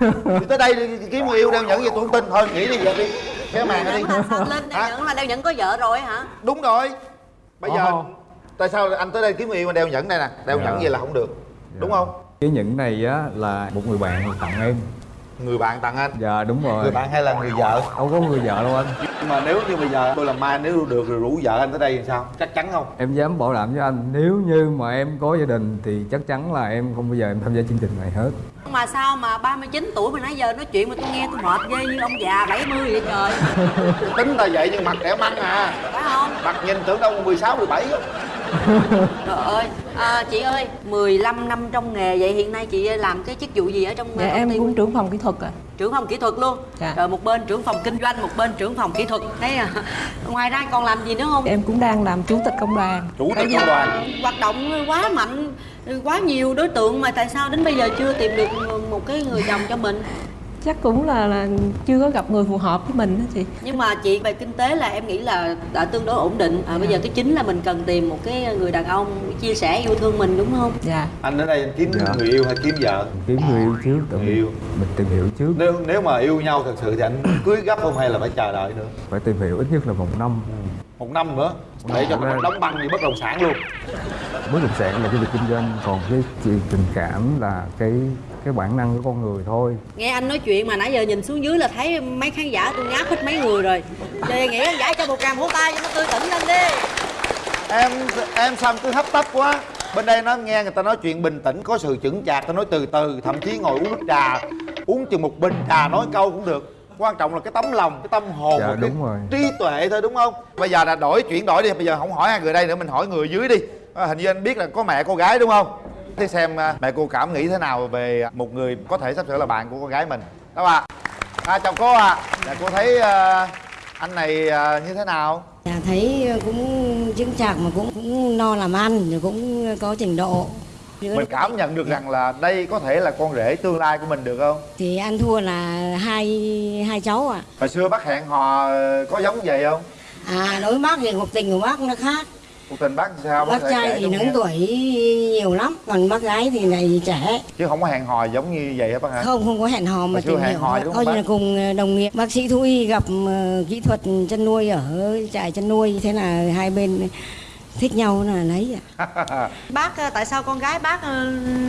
thì tới đây đi kiếm người yêu đeo nhẫn vậy tôi không tin. Thôi nghỉ đi vậy đi. Cái màn đi. Lên đeo nhẫn mà đeo nhẫn có vợ rồi hả? Đúng rồi. Bây giờ tại sao anh tới đây kiếm người yêu mà đeo nhẫn đây nè? Đeo Dạ. nhẫn vậy là không được. Đúng không? Cái nhẫn này á là một người bạn tặng em người bạn tặng anh. Dạ đúng rồi. Người bạn hay là người vợ? Đâu có người vợ đâu anh. Nhưng mà nếu như bây giờ tôi làm mai nếu được rồi rủ vợ anh tới đây thì sao? Chắc chắn không? Em dám bảo đảm với anh nếu như mà em có gia đình thì chắc chắn là em không bao giờ em tham gia chương trình này hết. Mà sao mà 39 tuổi mà nãy giờ nói chuyện mà tôi nghe tôi mệt ghê như ông già 70 vậy trời. Tính là vậy nhưng mặt trẻ măng à. Phải không? Mặt nhìn tưởng đâu 16, 17 trời ơi à, chị ơi 15 năm trong nghề vậy hiện nay chị làm cái chức vụ gì ở trong dạ công em cũng trưởng phòng kỹ thuật à trưởng phòng kỹ thuật luôn? Dạ. rồi một bên trưởng phòng kinh doanh một bên trưởng phòng kỹ thuật. Thấy à ngoài ra còn làm gì nữa không? Em cũng đang làm chủ tịch công đoàn. Chủ Tại vì hoạt động quá mạnh quá nhiều đối tượng mà tại sao đến bây giờ chưa tìm được một cái người chồng cho mình chắc cũng là, là chưa có gặp người phù hợp với mình đó chị. Nhưng mà chị về kinh tế là em nghĩ là đã tương đối ổn định. À, bây giờ cái chính là mình cần tìm một cái người đàn ông chia sẻ yêu thương mình đúng không? Dạ. Anh đến đây anh kiếm Dạ. người yêu hay kiếm vợ? Kiếm người yêu trước tự Người yêu. mình tìm hiểu trước. Nếu nếu mà yêu nhau thật sự thì anh cưới gấp không hay là phải chờ đợi nữa? Phải tìm hiểu ít nhất là một năm. Một năm nữa. Để cho nó đóng băng như bất động sản luôn. Bất động sản là cái việc kinh doanh. Còn cái chuyện tình cảm là cái cái bản năng của con người thôi. Nghe anh nói chuyện mà nãy giờ nhìn xuống dưới là thấy mấy khán giả tôi ngáp hết mấy người rồi. Đề nghị khán giả cho một tràng vỗ tay cho nó tươi tỉnh lên đi. Em em em cứ hấp tấp quá. Bên đây nó nghe người ta nói chuyện bình tĩnh có sự chững chạc ta nói từ từ thậm chí ngồi uống nước trà uống chừng một bình trà nói câu cũng được. Quan trọng là cái tấm lòng cái tâm hồn Dạ, và cái đúng rồi. trí tuệ thôi đúng không? Bây giờ là đổi chuyển đổi đi bây giờ không hỏi hai người đây nữa mình hỏi người dưới đi. À, hình như anh biết là có mẹ cô gái đúng không thế xem à, mẹ cô cảm nghĩ thế nào về một người có thể sắp sửa là bạn của con gái mình? Đó ạ à, chào cô ạ. Dạ, cô thấy à, anh này à, như thế nào? Dạ, thấy cũng chứng chạc mà cũng cũng no làm ăn rồi cũng có trình độ. Mình cảm nhận được rằng là đây có thể là con rể tương lai của mình được không? Thì ăn thua là hai hai cháu ạ. Hồi xưa bác hẹn hò có giống vậy không? À đối bác thì cuộc tình của bác nó khác cuộc tình bác sao bác thể trai thì lớn tuổi nhiều lắm còn bác gái thì này trẻ. Chứ không có hẹn hò giống như vậy hả bác hả? Không không có hẹn hò mà xưa tìm hẹn hiểu hò đúng không coi như bác? là cùng đồng nghiệp. Bác sĩ thú y gặp ờ, kỹ thuật chăn nuôi ở trại chăn nuôi. Thế là hai bên thích nhau là lấy ạ. Bác ờ, tại sao con gái bác ờ,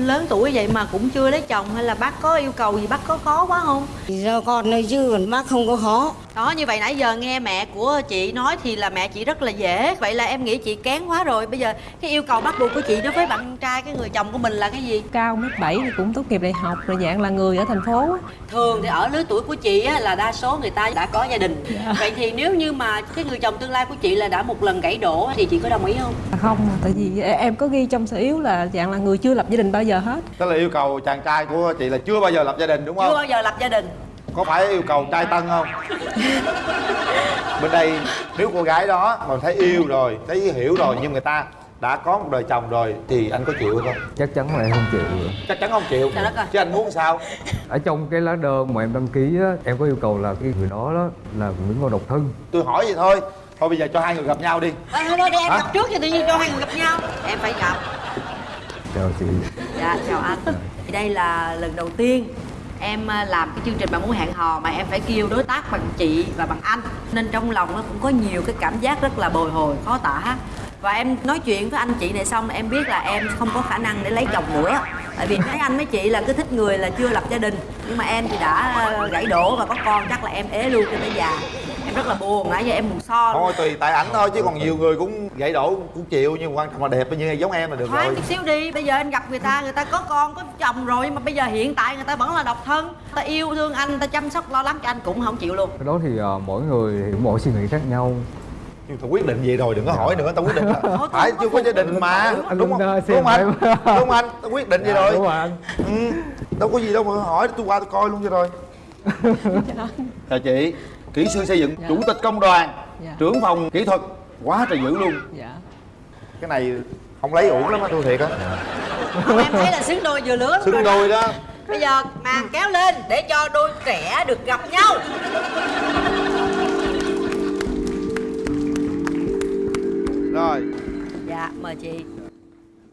lớn tuổi vậy mà cũng chưa lấy chồng? Hay là bác có yêu cầu gì bác có khó quá không? Do con thôi chứ còn bác không có khó đó như vậy nãy giờ nghe mẹ của chị nói thì là mẹ chị rất là dễ. Vậy là em nghĩ chị kén quá rồi. Bây giờ cái yêu cầu bắt buộc của chị đối với bạn trai cái người chồng của mình là cái gì? Cao mét bảy thì cũng tốt nghiệp đại học rồi dạng là người ở thành phố. Thường thì ở lứa tuổi của chị á, là đa số người ta đã có gia đình. Vậy thì nếu như mà cái người chồng tương lai của chị là đã một lần gãy đổ thì chị có đồng ý không? À, không tại vì em có ghi trong sở yếu là dạng là người chưa lập gia đình bao giờ hết. Tức là yêu cầu chàng trai của chị là chưa bao giờ lập gia đình đúng chưa không bao giờ lập gia đình có phải yêu cầu trai tân không? Bên đây nếu cô gái đó mà thấy yêu rồi thấy hiểu rồi nhưng người ta đã có một đời chồng rồi thì anh có chịu không? Chắc chắn là em không chịu. Chắc chắn không chịu. Trời đất ơi. chứ anh muốn sao? Ở trong cái lá đơn mà em đăng ký á em có yêu cầu là cái người đó đó là những con độc thân. Tôi hỏi vậy thôi. Thôi bây giờ cho hai người gặp nhau đi. Thôi thôi thôi, để em Hả? gặp trước cho tự nhiên cho hai người gặp nhau. Em phải gặp. Chào chị. Dạ chào anh. Thì đây là lần đầu tiên em à, làm cái chương trình bạn muốn hẹn hò mà em phải kêu đối tác bằng chị và bằng anh. Nên trong lòng nó cũng có nhiều cái cảm giác rất là bồi hồi, khó tả. Và em nói chuyện với anh chị này xong, em biết là em không có khả năng để lấy chồng nữa tại vì thấy anh mấy chị là cứ thích người là chưa lập gia đình. Nhưng mà em thì đã à, gãy đổ và có con, chắc là em ế luôn cho tới già. Em rất là buồn, nãy giờ em buồn so. Thôi tùy tại ảnh thôi, chứ còn nhiều người cũng gãy đổ cũng chịu nhưng quan trọng là đẹp như giống em là được Khoan rồi. chút xíu đi, bây giờ anh gặp người ta, người ta có con, có chồng rồi Nhưng mà bây giờ hiện tại người ta vẫn là độc thân. Ta yêu thương anh, người ta chăm sóc lo lắng cho anh cũng không chịu luôn. Cái đó thì ờ, mỗi người thì mỗi suy nghĩ khác nhau. Nhưng tao quyết định vậy rồi đừng có hỏi nữa tao quyết định là phải chưa có gia đình mà. Đúng không? Đúng không anh? đúng không anh? Tao quyết định vậy Dạ, rồi. đúng rồi anh. ừ. đâu có gì đâu mà hỏi tôi qua tôi coi luôn cho rồi. Chào chị kỹ sư xây dựng Dạ. chủ tịch công đoàn Dạ. trưởng phòng kỹ thuật quá trời dữ luôn. Dạ. Cái này không lấy uổng lắm á. Tôi thiệt á. Không, em thấy là xứng đôi vừa lứa xứng đôi đó. Bây giờ màn kéo lên để cho đôi trẻ được gặp nhau. Rồi. Dạ, mời chị.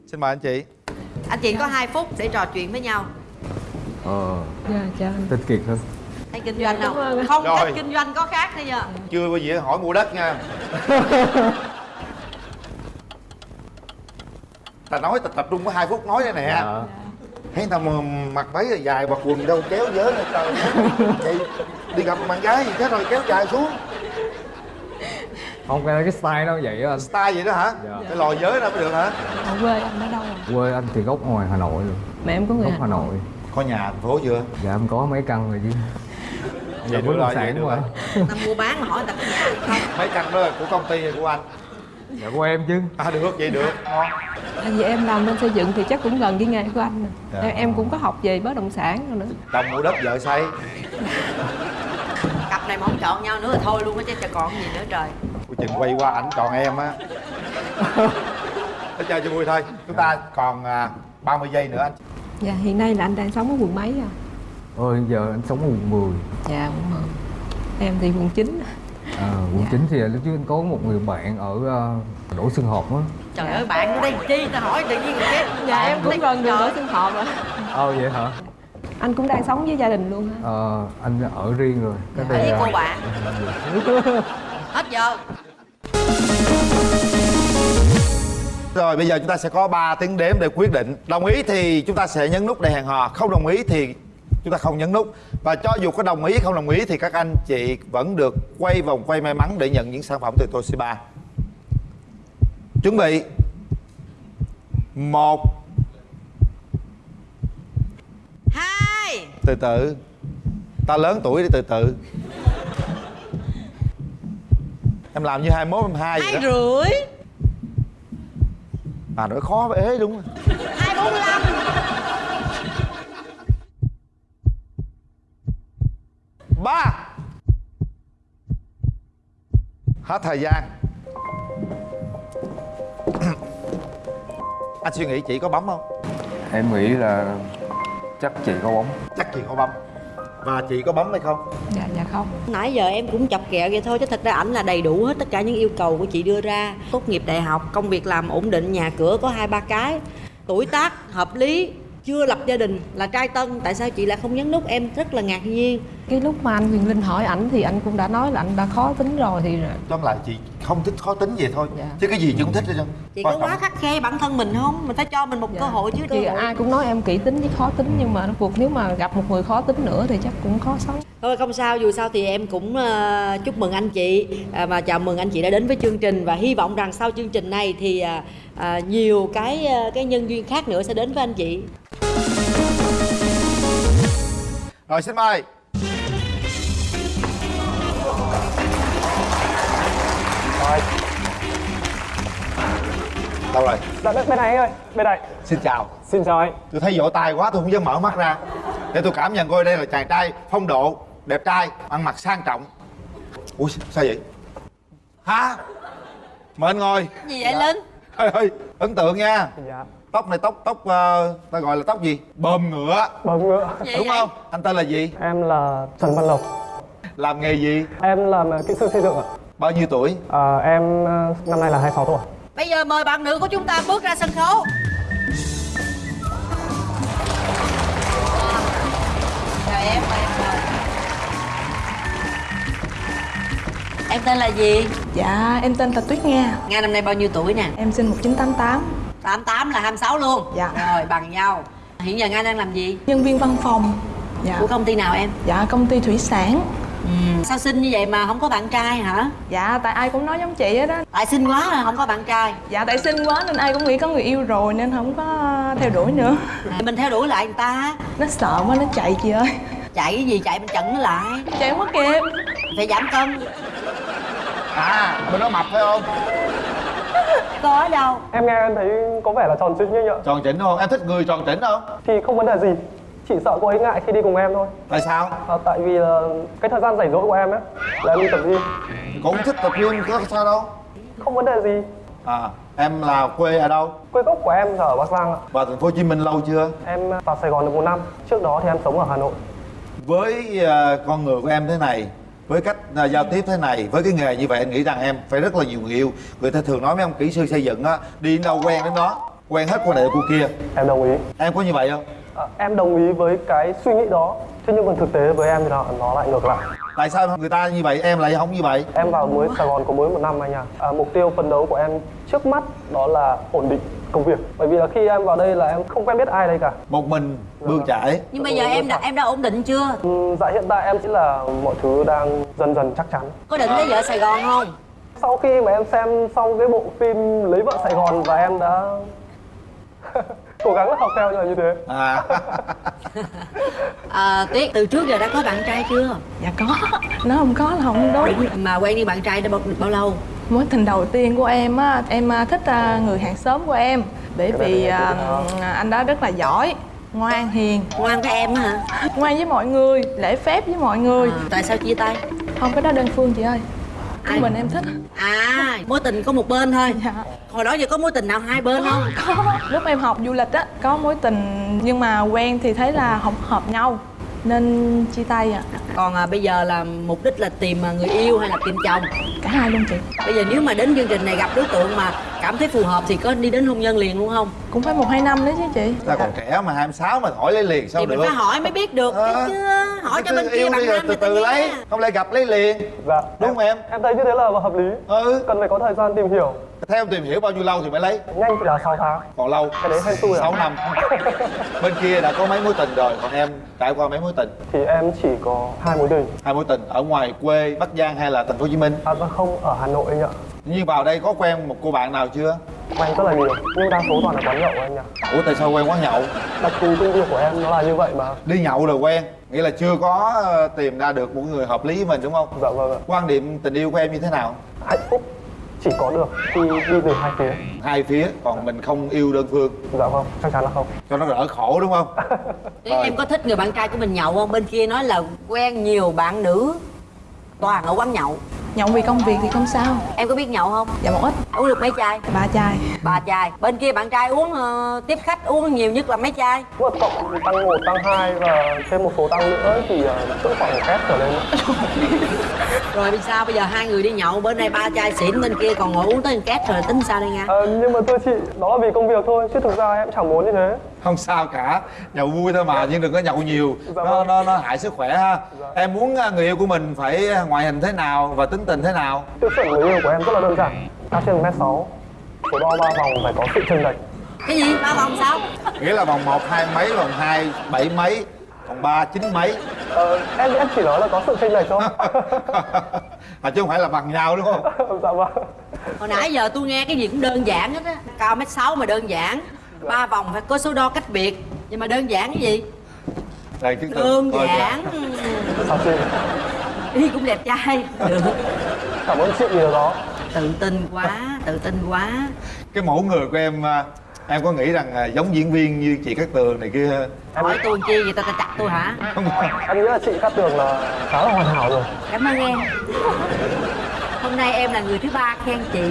Xin mời anh chị. Anh chị có 2 phút để trò chuyện với nhau. Ờ. Dạ chào anh. Tên kiệt thôi thấy kinh doanh Dạ, không? không Rồi. cách kinh doanh có khác bây giờ. Chưa bao giờ hỏi mua đất nha. Ta nói ta tập trung có hai phút nói đây nè. Dạ. Thấy mà mặc váy rồi dài mặc quần đâu kéo dớ lên trời. Vậy đi gặp bạn gái gì thế rồi kéo dài xuống. Không cái cái style nó vậy á anh. Style vậy đó hả? Dạ. cái lòi giới đâu mới được hả? Ở quê anh ở đâu à? quê anh thì gốc ngoài hà nội rồi mẹ em có người gốc Hà nội. Có nhà thành phố chưa? Dạ em có mấy căn rồi chứ Vậy dạ bất rồi, động vậy sản rồi. ta mua bán mà hỏi người ta có nhà hay không? Mấy căn đó là của công ty hay của anh? Dạ của em chứ. À được vậy được. Ngon tại vì em làm bên xây dựng thì chắc cũng gần cái nghề của anh. Dạ. em, em cũng có học về bất động sản rồi nữa. Chồng mua đất vợ xây. Cặp này mà không chọn nhau nữa là thôi luôn á chứ còn gì nữa trời. Ôi, chừng quay qua ảnh chọn em á. Nói chơi cho vui thôi. Chúng ta còn à, 30 giây nữa anh. Dạ hiện nay là anh đang sống ở quận mấy à ôi giờ anh sống ở quận 10 dạ quận 10 em thì quận 9 à, quận 9 thì lúc trước anh có một người bạn ở uh, đỗ xuân hợp á. Trời ơi bạn đây chi ta hỏi tự nhiên cái dạ em cũng gần đường đỗ xuân hợp rồi. Ờ vậy hả? Anh cũng đang sống với gia đình luôn hả ờ anh ở riêng rồi. Cái ở với đây, cô à, bạn. Hết giờ. Rồi bây giờ chúng ta sẽ có 3 tiếng đếm để quyết định. Đồng ý thì chúng ta sẽ nhấn nút để hẹn hò Không đồng ý thì chúng ta không nhấn nút. Và cho dù có đồng ý không đồng ý thì các anh chị vẫn được quay vòng quay may mắn để nhận những sản phẩm từ Toshiba. Chuẩn bị. Một. Hai. Từ từ. Ta lớn tuổi đi từ từ. Em làm như 21, 22 vậy hai đó. Rưỡi. À nói khó ế đúng rồi hai bốn ba. Hết thời gian. Anh suy nghĩ chị có bấm không? Em nghĩ là chắc chị có bóng chắc chị có bấm. Và chị có bấm hay không? Dạ dạ không. Nãy giờ em cũng chọc kẹo vậy thôi chứ thật ra ảnh là đầy đủ hết tất cả những yêu cầu của chị đưa ra. Tốt nghiệp đại học công việc làm ổn định nhà cửa có hai ba cái. Tuổi tác hợp lý chưa lập gia đình là trai tân tại sao chị lại không nhấn nút? Em rất là ngạc nhiên. Cái lúc mà anh Quyền Linh hỏi ảnh thì anh cũng đã nói là anh đã khó tính rồi thì tóm lại chị không thích khó tính vậy thôi. Chứ cái gì chị cũng thích hết trơn. Chị Quan có trọng- quá khắc khe bản thân mình không? Mình phải cho mình một cơ hội chứ cơ thì hội ai cũng nói em kỹ tính với khó tính nhưng mà cuộc nếu mà gặp một người khó tính nữa thì chắc cũng khó sống. Thôi không sao, dù sao thì em cũng ờ, chúc mừng anh chị. À, và chào mừng anh chị đã đến với chương trình. Và hy vọng rằng sau chương trình này thì à, à, nhiều cái ờ, cái nhân duyên khác nữa sẽ đến với anh chị. Rồi xin mời. Rồi. Đâu rồi? Dạ, bên bên này anh ơi, bên này. Xin chào. Xin chào anh. Tôi thấy vỗ tay quá tôi không dám mở mắt ra. Để tôi cảm nhận coi đây là chàng trai phong độ đẹp trai ăn mặc sang trọng. Ui sao vậy? Hả? Mời anh ngồi. Gì vậy Linh? ơi ơi ấn tượng nha. Dạ tóc này tóc tóc uh, ta gọi là tóc gì? Bơm ngựa. Bấm ngựa. Đúng không? Anh tên là gì? Em là Trần Văn Lộc. Làm nghề gì? Em làm kỹ sư xây dựng ạ. Bao nhiêu tuổi? Ờ, Em ờ, năm nay là 26 tuổi. Bây giờ mời bạn nữ của chúng ta bước ra sân khấu. Chào em, mời em ngồi. Em tên là gì? Dạ, em tên là Tuyết Nga. Nga năm nay bao nhiêu tuổi nè? Em sinh 1988 88 là 26 luôn. Dạ. Rồi bằng nhau. Hiện giờ Nga đang làm gì? Nhân viên văn phòng Dạ Của công ty nào em? Dạ, công ty thủy sản Ừ. Sao xinh như vậy mà không có bạn trai hả? Dạ, tại ai cũng nói giống chị hết á Tại xinh quá mà không có bạn trai Dạ, tại xinh quá nên ai cũng nghĩ có người yêu rồi nên không có theo đuổi nữa Mình theo đuổi lại người ta Nó sợ quá, nó chạy chị ơi Chạy cái gì chạy mình chặn nó lại Chạy không có kịp Phải giảm cân à bên đó mập phải không Có đâu? Em nghe em thấy có vẻ là tròn trĩnh như vậy tròn chỉnh không? Em thích người tròn chỉnh không? Thì không vấn đề gì. Chỉ sợ cô ấy ngại khi đi cùng em thôi. Tại sao? À, Tại vì là cái thời gian rảnh rỗi của em ấy Là em đi tập gym. Cũng thích tập gym có sao đâu. Không vấn đề gì. À em là quê ở đâu? Quê gốc của em là ở Bắc Giang ạ. Vào thành phố Hồ Chí Minh lâu chưa? Em vào Sài Gòn được một năm. Trước đó thì em sống ở Hà Nội. Với ờ, con người của em thế này với cách ờ, giao tiếp thế này với cái nghề như vậy anh nghĩ rằng em phải rất là nhiều người yêu. Người ta thường nói mấy ông kỹ sư xây dựng á đi đâu quen đến đó quen hết cô này cô kia. Em đồng ý. Em có như vậy không? À, em đồng ý với cái suy nghĩ đó. Thế nhưng còn thực tế với em thì nó, nó lại ngược lại tại sao người ta như vậy? Em lại không như vậy. Em vào mới sài gòn có mới một năm anh à. à mục tiêu phấn đấu của em trước mắt đó là ổn định công việc. Bởi vì là khi em vào đây là em không quen biết ai đây cả. Một mình bươn chải. Nhưng bây giờ em đã em đã ổn định chưa? Ừ, dạ hiện tại em chỉ là mọi thứ đang dần dần chắc chắn. Có định lấy vợ sài gòn không? Sau khi mà em xem xong cái bộ phim lấy vợ sài gòn và em đã cố gắng học theo như là như thế. À. À tuyết từ trước giờ đã có bạn trai chưa? Dạ có. Nó không có là không đúng mà quen đi bạn trai đã bao, bao lâu? Mối tình đầu tiên của em á em à, thích à, người hàng xóm của em. Bởi vì à, anh đó rất là giỏi ngoan hiền. Ngoan với em hả? Ngoan với mọi người lễ phép với mọi người. À, tại sao chia tay? Không cái đó đơn phương chị ơi Ai? mình em thích à mối tình có một bên thôi dạ. hồi đó giờ có mối tình nào hai bên không có lúc em học du lịch á có mối tình nhưng mà quen thì thấy là không hợp nhau nên chia tay à còn à, bây giờ là mục đích là tìm à, người yêu hay là tìm chồng? Cả hai luôn chị. Bây giờ nếu mà đến chương trình này gặp đối tượng mà cảm thấy phù hợp thì có đi đến hôn nhân liền luôn không? Cũng phải một hai năm đấy chứ chị. Ta còn trẻ mà 26 mà hỏi lấy liền sao thì được? mình phải hỏi mới biết được à, chứ hỏi cho bên kia bằng năm từ từ lấy không lẽ gặp lấy liền? Dạ. Đúng không em? Em thấy như thế là hợp lý. Ừ. Cần phải có thời gian tìm hiểu theo em tìm hiểu bao nhiêu lâu thì mới lấy? Nhanh là 6 tháng. Còn lâu? Cái đấy hay xui 6 năm. Bên kia đã có mấy mối tình rồi còn em trải qua mấy mối tình? Thì em chỉ có hai mối tình. Hai mối tình ở ngoài quê bắc giang hay là thành phố hồ chí minh? À vâng không ở hà nội anh ạ. Nhưng vào đây có quen một cô bạn nào chưa? Quen rất là nhiều nhưng đa số toàn là quán nhậu anh ạ. Ủa tại sao quen quán nhậu? Đặc thù công việc của em nó là như vậy mà. Đi nhậu là quen nghĩa là chưa có ờ, tìm ra được một người hợp lý với mình đúng không? Dạ vâng ạ. Quan điểm tình yêu của em như thế nào? Hạnh phúc chỉ có được khi đi từ hai phía. Hai phía còn mình không yêu đơn phương. Dạ vâng chắc chắn là không. Cho nó đỡ khổ đúng không? Thế em có thích người bạn trai của mình nhậu không? Bên kia nói là quen nhiều bạn nữ toàn ở quán nhậu nhậu vì công việc thì không sao. Em có biết nhậu không? Dạ một ít. Uống được mấy chai? Ba chai. Ba chai. Bên kia bạn trai uống uh, tiếp khách uống nhiều nhất là mấy chai? Mà cộng tăng một tăng hai và thêm một số tăng nữa thì uh, cỡ khoảng một két trở lên rồi vì sao bây giờ hai người đi nhậu? Bên đây ba chai xỉn bên kia còn ngồi uống tới một két rồi tính sao đây nha? Ờ, nhưng mà thưa chị đó là vì công việc thôi chứ thực ra em chẳng muốn như thế. Không sao cả. Nhậu vui thôi mà nhưng đừng có nhậu nhiều. Dạ nó vâng. nó nó hại sức khỏe ha. Em muốn à, người yêu của mình phải ngoại hình thế nào và tính tình thế nào? Tiêu chuẩn người yêu của em rất là đơn giản. Cao trên mét sáu. Số đo ba vòng phải có sự chênh lệch. Cái gì? Ba vòng sao? Nghĩa là vòng một hai mấy vòng hai bảy mấy còn ba chín mấy. Ờ, em em chỉ nói là có sự chênh lệch thôi. À chứ không phải là bằng nhau đúng không? Dạ vâng. Hồi nãy giờ tôi nghe cái gì cũng đơn giản hết á. Cao mét sáu mà đơn giản. Ba vòng phải có số đo cách biệt. Nhưng mà đơn giản cái gì? Đây đơn Thôi, giản đi cũng đẹp trai. Được cảm ơn chị điều đó. Tự tin quá tự tin quá. Cái mẫu người của em à, em có nghĩ rằng à, giống diễn viên như chị Cát Tường này kia? Hỏi tôi chi vậy ta ta chặt tôi hả? Em nghĩ là chị Cát Tường là khá là hoàn hảo rồi. Cảm ơn em. Hôm nay em là người thứ ba khen chị.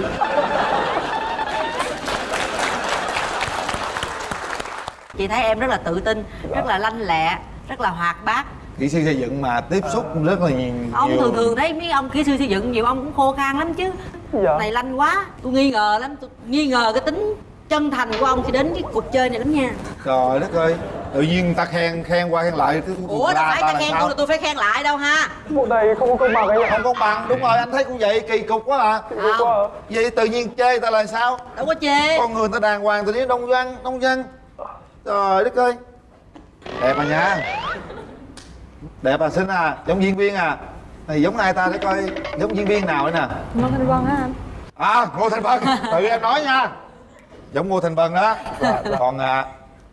Chị thấy em rất là tự tin rất là lanh lẹ rất là hoạt bát kỹ sư xây dựng mà tiếp xúc rất là nhiều. Ông thường thường thấy mấy ông kỹ sư xây dựng nhiều ông cũng khô khan lắm chứ. Dạ. này lanh quá tôi nghi ngờ lắm tôi nghi ngờ cái tính chân thành của ông khi đến cái cuộc chơi này lắm nha. Trời đất ơi tự nhiên người ta khen khen qua khen lại cứ ủa đâu phải ta là khen tôi là tôi phải khen lại đâu ha. Vụ này không có công bằng ạ không công bằng đúng rồi anh thấy cũng vậy kỳ cục quá à. Không vậy tự nhiên chê ta là sao? Đâu có chê. Con người ta đàng hoàng tự nhiên đông văn đông dân trời đất ơi. Đẹp à nha đẹp à xinh à giống diễn viên à. Này giống ai ta để coi giống diễn viên nào đấy nè? Ngô Thanh Vân á anh? À ngô thành vân. Tự em nói nha. Giống ngô thành vân đó. Còn à,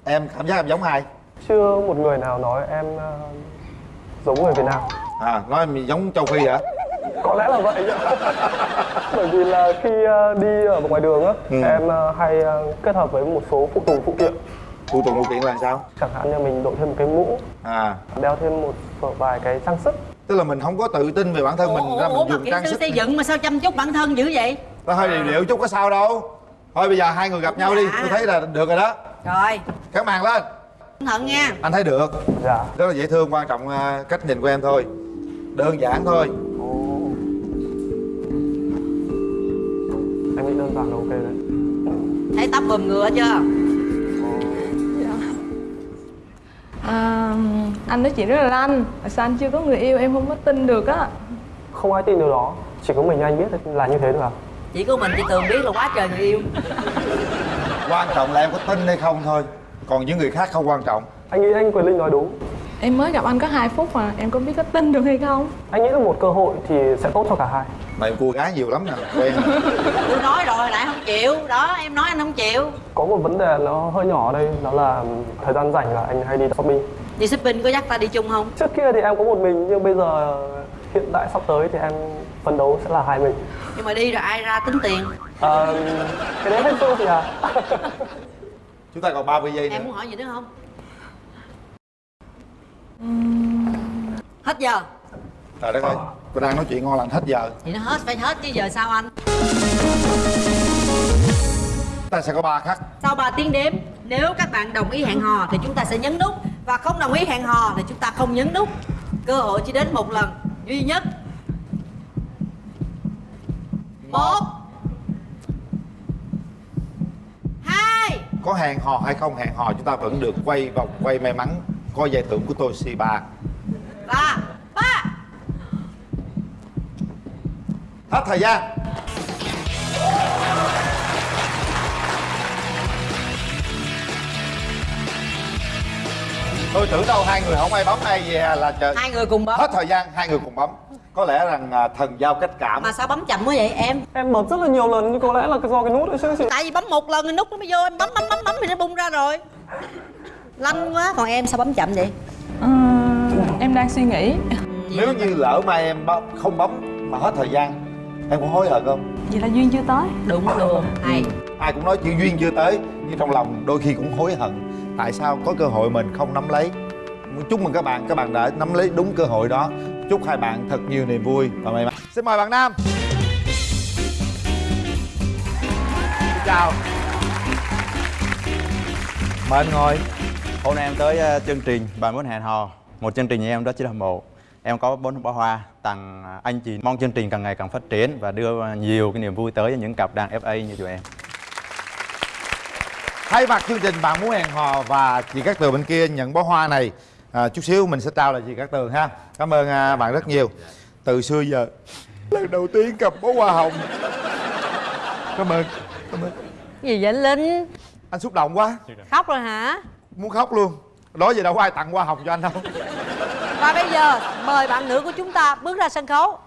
em cảm giác em giống ai? Chưa một người nào nói em ờ, giống người Việt Nam. À nói em giống châu phi hả? Có lẽ là vậy. Bởi vì là khi ờ, đi ở ngoài đường á Ừ. em ờ, hay kết hợp với một số phụ tùng phụ kiện phụ tùng phụ kiện là sao? Chẳng hạn như mình đội thêm một cái mũ à. đeo thêm một vài cái trang sức. Tức là mình không có tự tin về bản thân mình ra mình mà dùng kỹ trang sư sức xây dựng mà sao chăm chút bản thân dữ vậy? Ta hơi điệu điệu chút có sao đâu. Thôi bây giờ hai người gặp nhau đi. Tôi thấy là được rồi đó. Rồi. Các màn lên. Cẩn thận nha. Anh thấy được. Dạ. Rất là dễ thương quan trọng à, cách nhìn của em thôi. Đơn giản thôi. Em nghĩ đơn giản là ok đấy. Thấy tóc bùm ngựa chưa À, anh nói chuyện rất là lanh. Sao anh chưa có người yêu em không có tin được á? Không ai tin điều đó. Chỉ có mình anh biết là như thế thôi à. Chỉ có mình chị tường biết là quá trời người yêu. Quan trọng là em có tin hay không thôi. Còn những người khác không quan trọng. Anh nghĩ anh Quyền Linh nói đúng Em mới gặp anh có 2 phút mà em có biết có tin được hay không? Anh nghĩ là một cơ hội thì sẽ tốt cho cả hai. Mày cua gái nhiều lắm nè quen nè tôi nói rồi lại không chịu. Đó em nói anh không chịu. Có một vấn đề nó hơi nhỏ ở đây Đó là thời gian rảnh là anh hay đi shopping. Đi shopping có dắt ta đi chung không? Trước kia thì em có một mình Nhưng bây giờ hiện tại sắp tới thì em phấn đấu sẽ là hai mình. Nhưng mà đi rồi ai ra tính tiền? À, Cái đấy hết xu thì à chúng ta còn 30 giây nữa. em muốn hỏi gì nữa không hết giờ. Trời đất ơi tôi đang nói chuyện ngon lành hết giờ. Thì nó hết phải hết chứ giờ sao anh? Ta sẽ có ba khắc. Sau 3 tiếng đếm nếu các bạn đồng ý hẹn hò thì chúng ta sẽ nhấn nút. Và không đồng ý hẹn hò thì chúng ta không nhấn nút. Cơ hội chỉ đến một lần duy nhất. Một. Hai. Có hẹn hò hay không hẹn hò chúng ta vẫn được quay vòng quay may mắn có giải thưởng của Toshiba ba. Ba. Hết thời gian. Tôi tưởng đâu hai người không ai bấm ai về là chờ. Hai người cùng bấm. Hết thời gian hai người cùng bấm. Có lẽ rằng à, thần giao cách cảm. Mà sao bấm chậm quá vậy em? Em bấm rất là nhiều lần nhưng có lẽ là do cái nút ấy chứ tại vì bấm một lần thì nút nó mới vô. Em bấm bấm bấm bấm thì nó bung ra rồi lanh quá còn em sao bấm chậm vậy? Ờ, em đang suy nghĩ. Nếu như lỡ mai em bấm, không bấm mà hết thời gian em có hối hận không? Vậy là duyên chưa tới. Đúng luôn. hay ai cũng nói chuyện duyên chưa tới nhưng trong lòng đôi khi cũng hối hận. Tại sao có cơ hội mình không nắm lấy? Chúc mừng các bạn các bạn đã nắm lấy đúng cơ hội đó. Chúc hai bạn thật nhiều niềm vui và may mắn. Xin mời bạn nam. Xin chào. Mời anh ngồi Hôm nay em tới ờ, chương trình Bạn muốn hẹn hò. Một chương trình như em rất chỉ là một Em có bốn bó hoa tặng anh chị Mong chương trình càng ngày càng phát triển Và đưa nhiều cái niềm vui tới cho những cặp đàn FA như tụi em. Thay mặt chương trình bạn muốn hẹn hò và chị Cát Tường bên kia nhận bó hoa này à, chút xíu mình sẽ trao lại chị Cát Tường ha. Cảm ơn à, bạn rất nhiều. Từ xưa giờ lần đầu tiên cầm bó hoa hồng. Cảm ơn cảm ơn. Gì vậy anh linh? Anh xúc động quá. Khóc rồi hả muốn khóc luôn. Đó giờ đâu có ai tặng hoa hồng cho anh đâu. Và bây giờ mời bạn nữ của chúng ta bước ra sân khấu.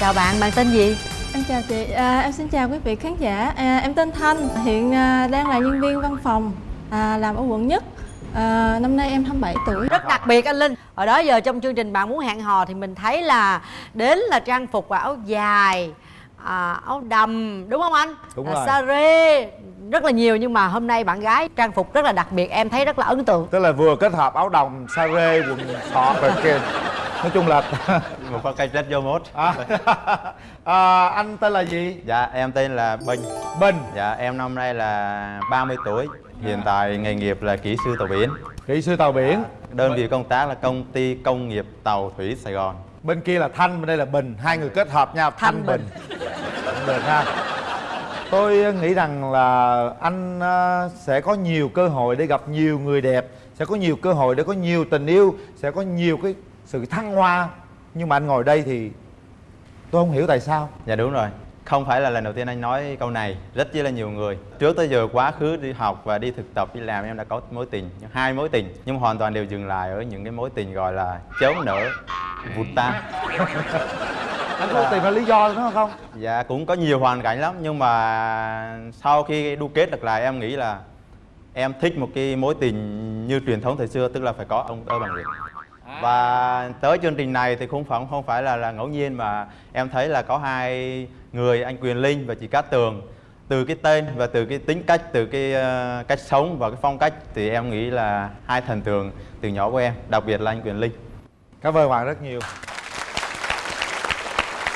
Chào bạn bạn tên gì? Em chào chị, à, em xin chào quý vị khán giả. À, Em tên Thanh, hiện à, đang là nhân viên văn phòng à, Làm ở quận nhất. À, Năm nay em 27 tuổi. Rất đặc biệt anh linh. Hồi đó giờ trong chương trình bạn muốn hẹn hò thì mình thấy là đến là trang phục và áo dài à, áo đầm đúng không anh? Đúng à, rồi. sa rê rất là nhiều nhưng mà hôm nay bạn gái trang phục rất là đặc biệt em thấy rất là ấn tượng. Tức là vừa kết hợp áo đồng sa rê quần sọt rồi kia nói chung là Một phong cách rất vô mốt. À, à, anh tên là gì? Dạ em tên là Bình. Bình. Dạ em năm nay là 30 tuổi. Hiện tại nghề nghiệp là kỹ sư tàu biển. Kỹ sư tàu biển. Đơn vị công tác là công ty công nghiệp tàu thủy Sài Gòn bên kia là thanh bên đây là bình. Hai người kết hợp nhau thanh, bình, Cũng được ha. Tôi nghĩ rằng là anh ờ, sẽ có nhiều cơ hội để gặp nhiều người đẹp sẽ có nhiều cơ hội để có nhiều tình yêu sẽ có nhiều cái sự thăng hoa. Nhưng mà anh ngồi đây thì tôi không hiểu tại sao. Dạ đúng rồi. Không phải là lần đầu tiên anh nói câu này. Rất chỉ là nhiều người. Trước tới giờ quá khứ đi học và đi thực tập đi làm em đã có mối tình Hai mối tình. Nhưng hoàn toàn đều dừng lại ở những cái mối tình gọi là chớm nở vụt tan anh có tìm ra lý do đúng không? Dạ cũng có nhiều hoàn cảnh lắm Nhưng mà sau khi đu kết được lại em nghĩ là Em thích một cái mối tình như truyền thống thời xưa Tức là phải có ông tơ bằng việc và tới chương trình này thì không phải không phải là là ngẫu nhiên mà em thấy là có hai người anh Quyền Linh và chị Cát Tường. Từ cái tên và từ cái tính cách từ cái ờ, cách sống và cái phong cách thì em nghĩ là hai thần tượng từ nhỏ của em đặc biệt là anh Quyền Linh cảm ơn bạn rất nhiều.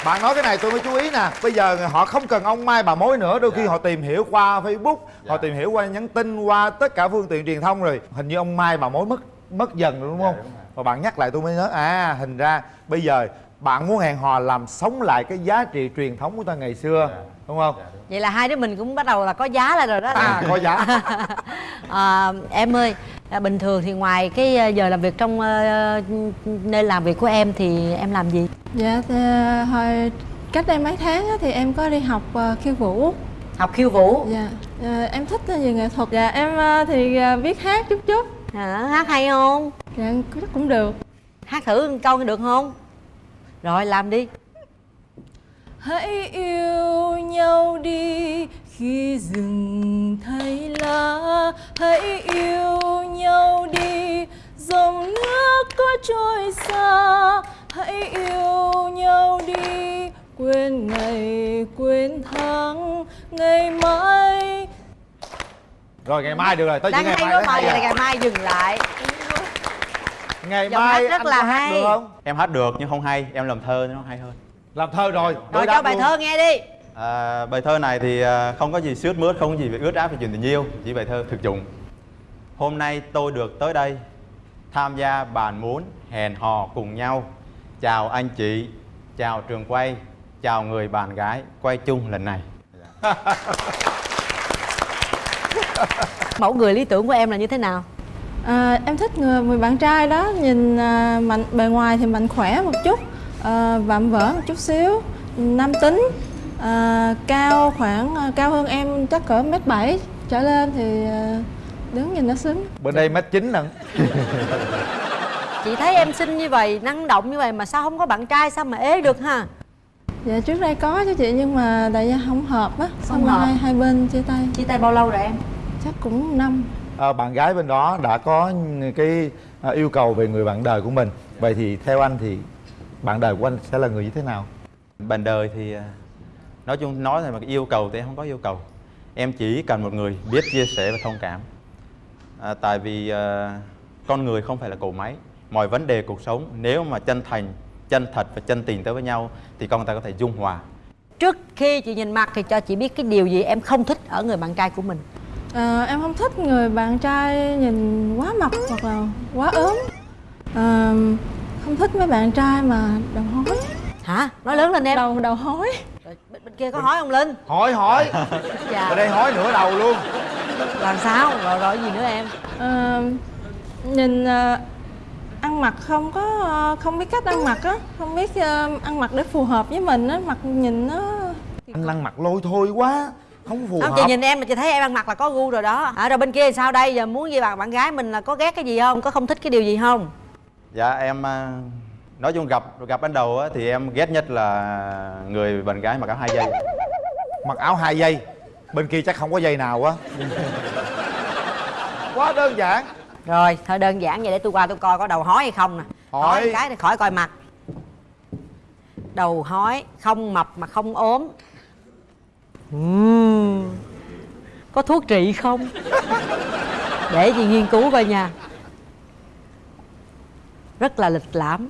Bạn nói cái này tôi mới chú ý nè. Bây giờ họ không cần ông mai bà mối nữa. Đôi khi họ tìm hiểu qua facebook họ tìm hiểu qua nhắn tin qua tất cả phương tiện truyền thông rồi. Hình như ông mai bà mối mất mất dần rồi đúng không? và bạn nhắc lại tôi mới nhớ. À hình ra bây giờ bạn muốn hẹn hò làm sống lại cái giá trị truyền thống của ta ngày xưa đúng không? Vậy là hai đứa mình cũng bắt đầu là có giá lại rồi đó. À có giá. À, em ơi à, bình thường thì ngoài cái ờ, giờ làm việc trong uh, nơi làm việc của em thì em làm gì? Dạ, thì, hồi cách đây mấy tháng á, thì em có đi học uh, khiêu vũ. Học khiêu vũ? Dạ, em thích về nghệ thuật. Dạ, em uh, thì uh, biết hát chút chút. Hả? hát hay không? Dạ, chắc cũng được. Hát thử một câu được không? Rồi làm đi Hãy yêu nhau đi khi rừng thay lá. Hãy yêu nhau đi dòng nước có trôi xa. Hãy yêu nhau đi quên ngày quên tháng Ngày mai. Rồi ngày mai được rồi tới đang ngày mai vậy là ngày mai dừng lại. Ngày Giọng mai hát rất anh là hay. được không? Em hát được nhưng không hay. Em làm thơ nó hay hơn làm thơ rồi rồi cho bài luôn. thơ nghe đi. À, bài thơ này thì à, không có gì sướt mướt không có gì về ướt át về chuyện tình yêu chỉ bài thơ thực dụng. Hôm nay tôi được tới đây tham gia bàn muốn hẹn hò cùng nhau. Chào anh chị chào trường quay chào người bạn gái quay chung lần này. Mẫu người lý tưởng của em là như thế nào? À, em thích người, người bạn trai đó nhìn à, mạnh bề ngoài thì mạnh khỏe một chút à, vạm vỡ một chút xíu. Nam tính. À, cao khoảng à, cao hơn em chắc cỡ mét bảy trở lên thì à, đứng nhìn nó xứng. Bên đây mét chín nè. Chị thấy em xinh như vậy năng động như vậy mà sao không có bạn trai sao mà ế được ha? Dạ trước đây có chứ chị nhưng mà tại vì không hợp á. Xong hợp. hai hai bên chia tay. Chia tay bao lâu rồi em? Chắc cũng năm. À, bạn gái bên đó đã có cái yêu cầu về người bạn đời của mình. Vậy thì theo anh thì bạn đời của anh sẽ là người như thế nào? Bạn đời thì à, nói chung nói là mà cái yêu cầu thì em không có yêu cầu. Em chỉ cần một người biết chia sẻ và thông cảm. À, tại vì à, con người không phải là cỗ máy. Mọi vấn đề cuộc sống nếu mà chân thành chân thật và chân tình tới với nhau thì con người ta có thể dung hòa. Trước khi chị nhìn mặt thì cho chị biết cái điều gì em không thích ở người bạn trai của mình? À, em không thích người bạn trai nhìn quá mập hoặc là quá ốm. À, không thích mấy bạn trai mà đầu hói. Hả? Nói lớn lên em. Đầu đầu hói. Bên, bên kia có hỏi không linh? Hỏi hỏi. Dạ. Ở đây hỏi nửa đầu luôn. Làm sao? Rồi rồi gì nữa em? À, nhìn à, ăn mặc không có à, không biết cách ăn mặc á. Không biết à, ăn mặc để phù hợp với mình á. Mặc nhìn nó anh ăn mặc lôi thôi quá. Không phù không hợp. chị nhìn em mà chị thấy em ăn mặc là có gu rồi đó. À, rồi bên kia sao đây? Giờ muốn gì bạn bạn gái mình là có ghét cái gì không? Có không thích cái điều gì không dạ em à, nói chung gặp gặp ban đầu á, thì em ghét nhất là người bạn gái mặc áo hai dây. Mặc áo hai dây? Bên kia chắc không có dây nào á. Quá đơn giản. Rồi thôi đơn giản vậy để tôi qua tôi coi có đầu hói hay không nè. Hỏi. cái thì khỏi coi mặt. Đầu hói không mập mà không ốm. Ừm. có thuốc trị không? Để chị nghiên cứu coi nha rất là lịch lãm.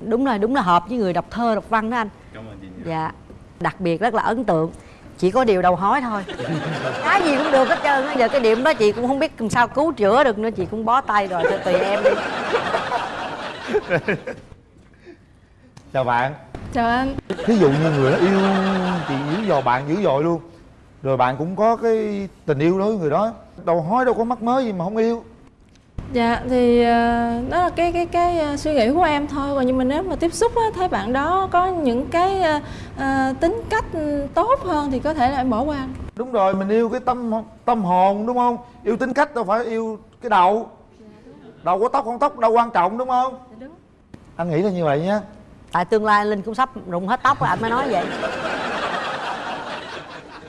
Đúng là đúng là hợp với người đọc thơ đọc văn đó anh. Cảm ơn chị dạ. Đặc biệt rất là ấn tượng. Chỉ có điều đầu hói thôi. Cái gì cũng được hết trơn á. Giờ cái điểm đó chị cũng không biết làm sao cứu chữa được nữa. Chị cũng bó tay rồi thôi tùy em đi. Chào bạn. Chào anh. Thí dụ như người đó yêu chị dữ dò bạn dữ dội luôn. Rồi bạn cũng có cái tình yêu đối với người đó. Đầu hói đâu có mắc mớ gì mà không yêu Dạ thì ờ, đó là cái cái cái ờ, suy nghĩ của em thôi. Còn nhưng mà nếu mà tiếp xúc á, thấy bạn đó có những cái ờ, ờ, tính cách tốt hơn thì có thể là em bỏ qua. Đúng rồi mình yêu cái tâm tâm hồn đúng không? Yêu tính cách đâu phải yêu cái đầu. Đầu có tóc không tóc đâu quan trọng đúng không? Anh nghĩ là như vậy nhé tại tương lai linh cũng sắp rụng hết tóc rồi anh mới nói vậy.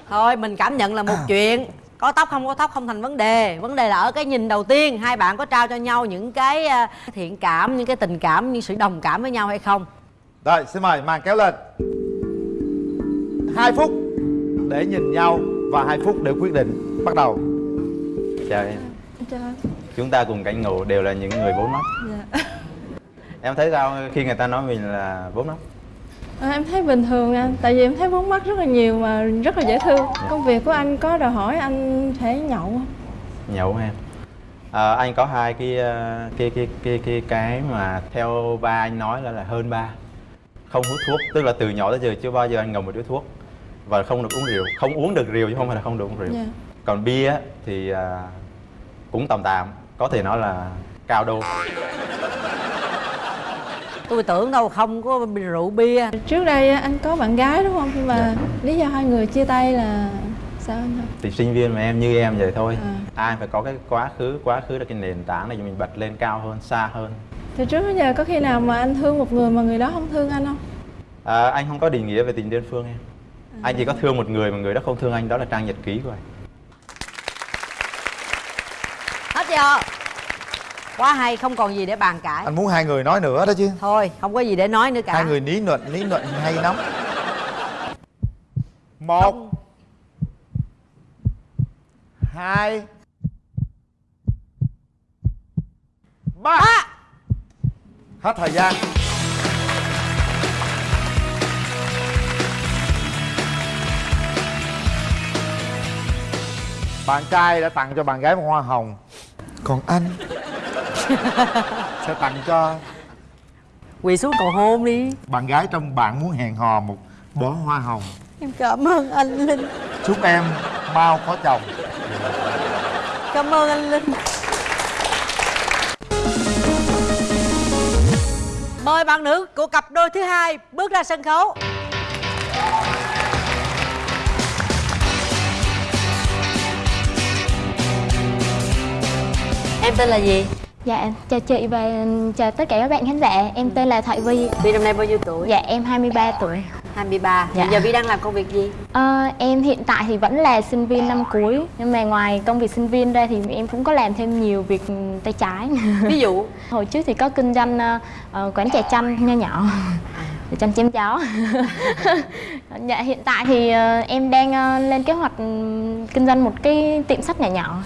Thôi mình cảm nhận là một chuyện có tóc không có tóc không thành vấn đề. Vấn đề là ở cái nhìn đầu tiên hai bạn có trao cho nhau những cái à, thiện cảm những cái tình cảm những sự đồng cảm với nhau hay không? Rồi xin mời màn kéo lên. Hai phút để nhìn nhau và hai phút để quyết định. Bắt đầu. Chào em. Chào chúng ta cùng cảnh ngộ đều là những người bốn mắt Dạ. em thấy sao khi người ta nói mình là bốn mắt À, em thấy bình thường anh tại vì em thấy vướng mắt rất là nhiều mà rất là dễ thương. Công việc của anh có đòi hỏi anh phải nhậu không? nhậu em? Ờ, anh có hai cái ờ, cái cái cái cái cái mà theo ba anh nói là là hơn ba. Không hút thuốc tức là từ nhỏ tới giờ chưa bao giờ anh ngậm một điếu thuốc. Và không được uống rượu không uống được rượu chứ không phải là không được uống rượu. Dạ. còn bia thì à, cũng tầm tạm có thể nói là cao đô tôi tưởng đâu không có rượu bia. Trước đây anh có bạn gái đúng không? Nhưng mà Dạ. lý do hai người chia tay là sao anh hả? Thì sinh viên mà em như em vậy thôi. À. ai phải có cái quá khứ quá khứ là cái nền tảng để cho mình bật lên cao hơn xa hơn. Từ trước đến giờ có khi nào mà anh thương một người mà người đó không thương anh không? À, anh không có định nghĩa về tình đơn phương em. Anh chỉ có thương một người mà người đó không thương anh đó là trang nhật ký của anh. Hết chưa quá hay không còn gì để bàn cãi anh muốn hai người nói nữa đó chứ. Thôi không có gì để nói nữa cả. Hai người ní nhuận ní nhuận hay lắm. Một. Hai. Ba. Hết thời gian. Bạn trai đã tặng cho bạn gái một hoa hồng còn anh? Sẽ tặng cho? Quỳ xuống cầu hôn đi. Bạn gái trong bạn muốn hẹn hò một bó hoa hồng. Em cảm ơn anh linh. Chúc em mau có chồng. Cảm ơn anh linh. Mời bạn nữ của cặp đôi thứ hai bước ra sân khấu em tên là gì? Dạ, chào chị và chào tất cả các bạn khán giả. Em tên là Thoại Vi. Vi năm nay bao nhiêu tuổi? Dạ, em 23 tuổi. 23 Dạ. Hiện giờ Vi đang làm công việc gì? Ờ, Em hiện tại thì vẫn là sinh viên năm cuối. Nhưng mà ngoài công việc sinh viên ra thì em cũng có làm thêm nhiều việc tay trái. Ví dụ? Hồi trước thì có kinh doanh ờ, quán trà chanh nho nhỏ Trà chanh chém chó. Dạ, hiện tại thì ờ, em đang ờ, lên kế hoạch ừm, kinh doanh một cái tiệm sách nhỏ nhỏ.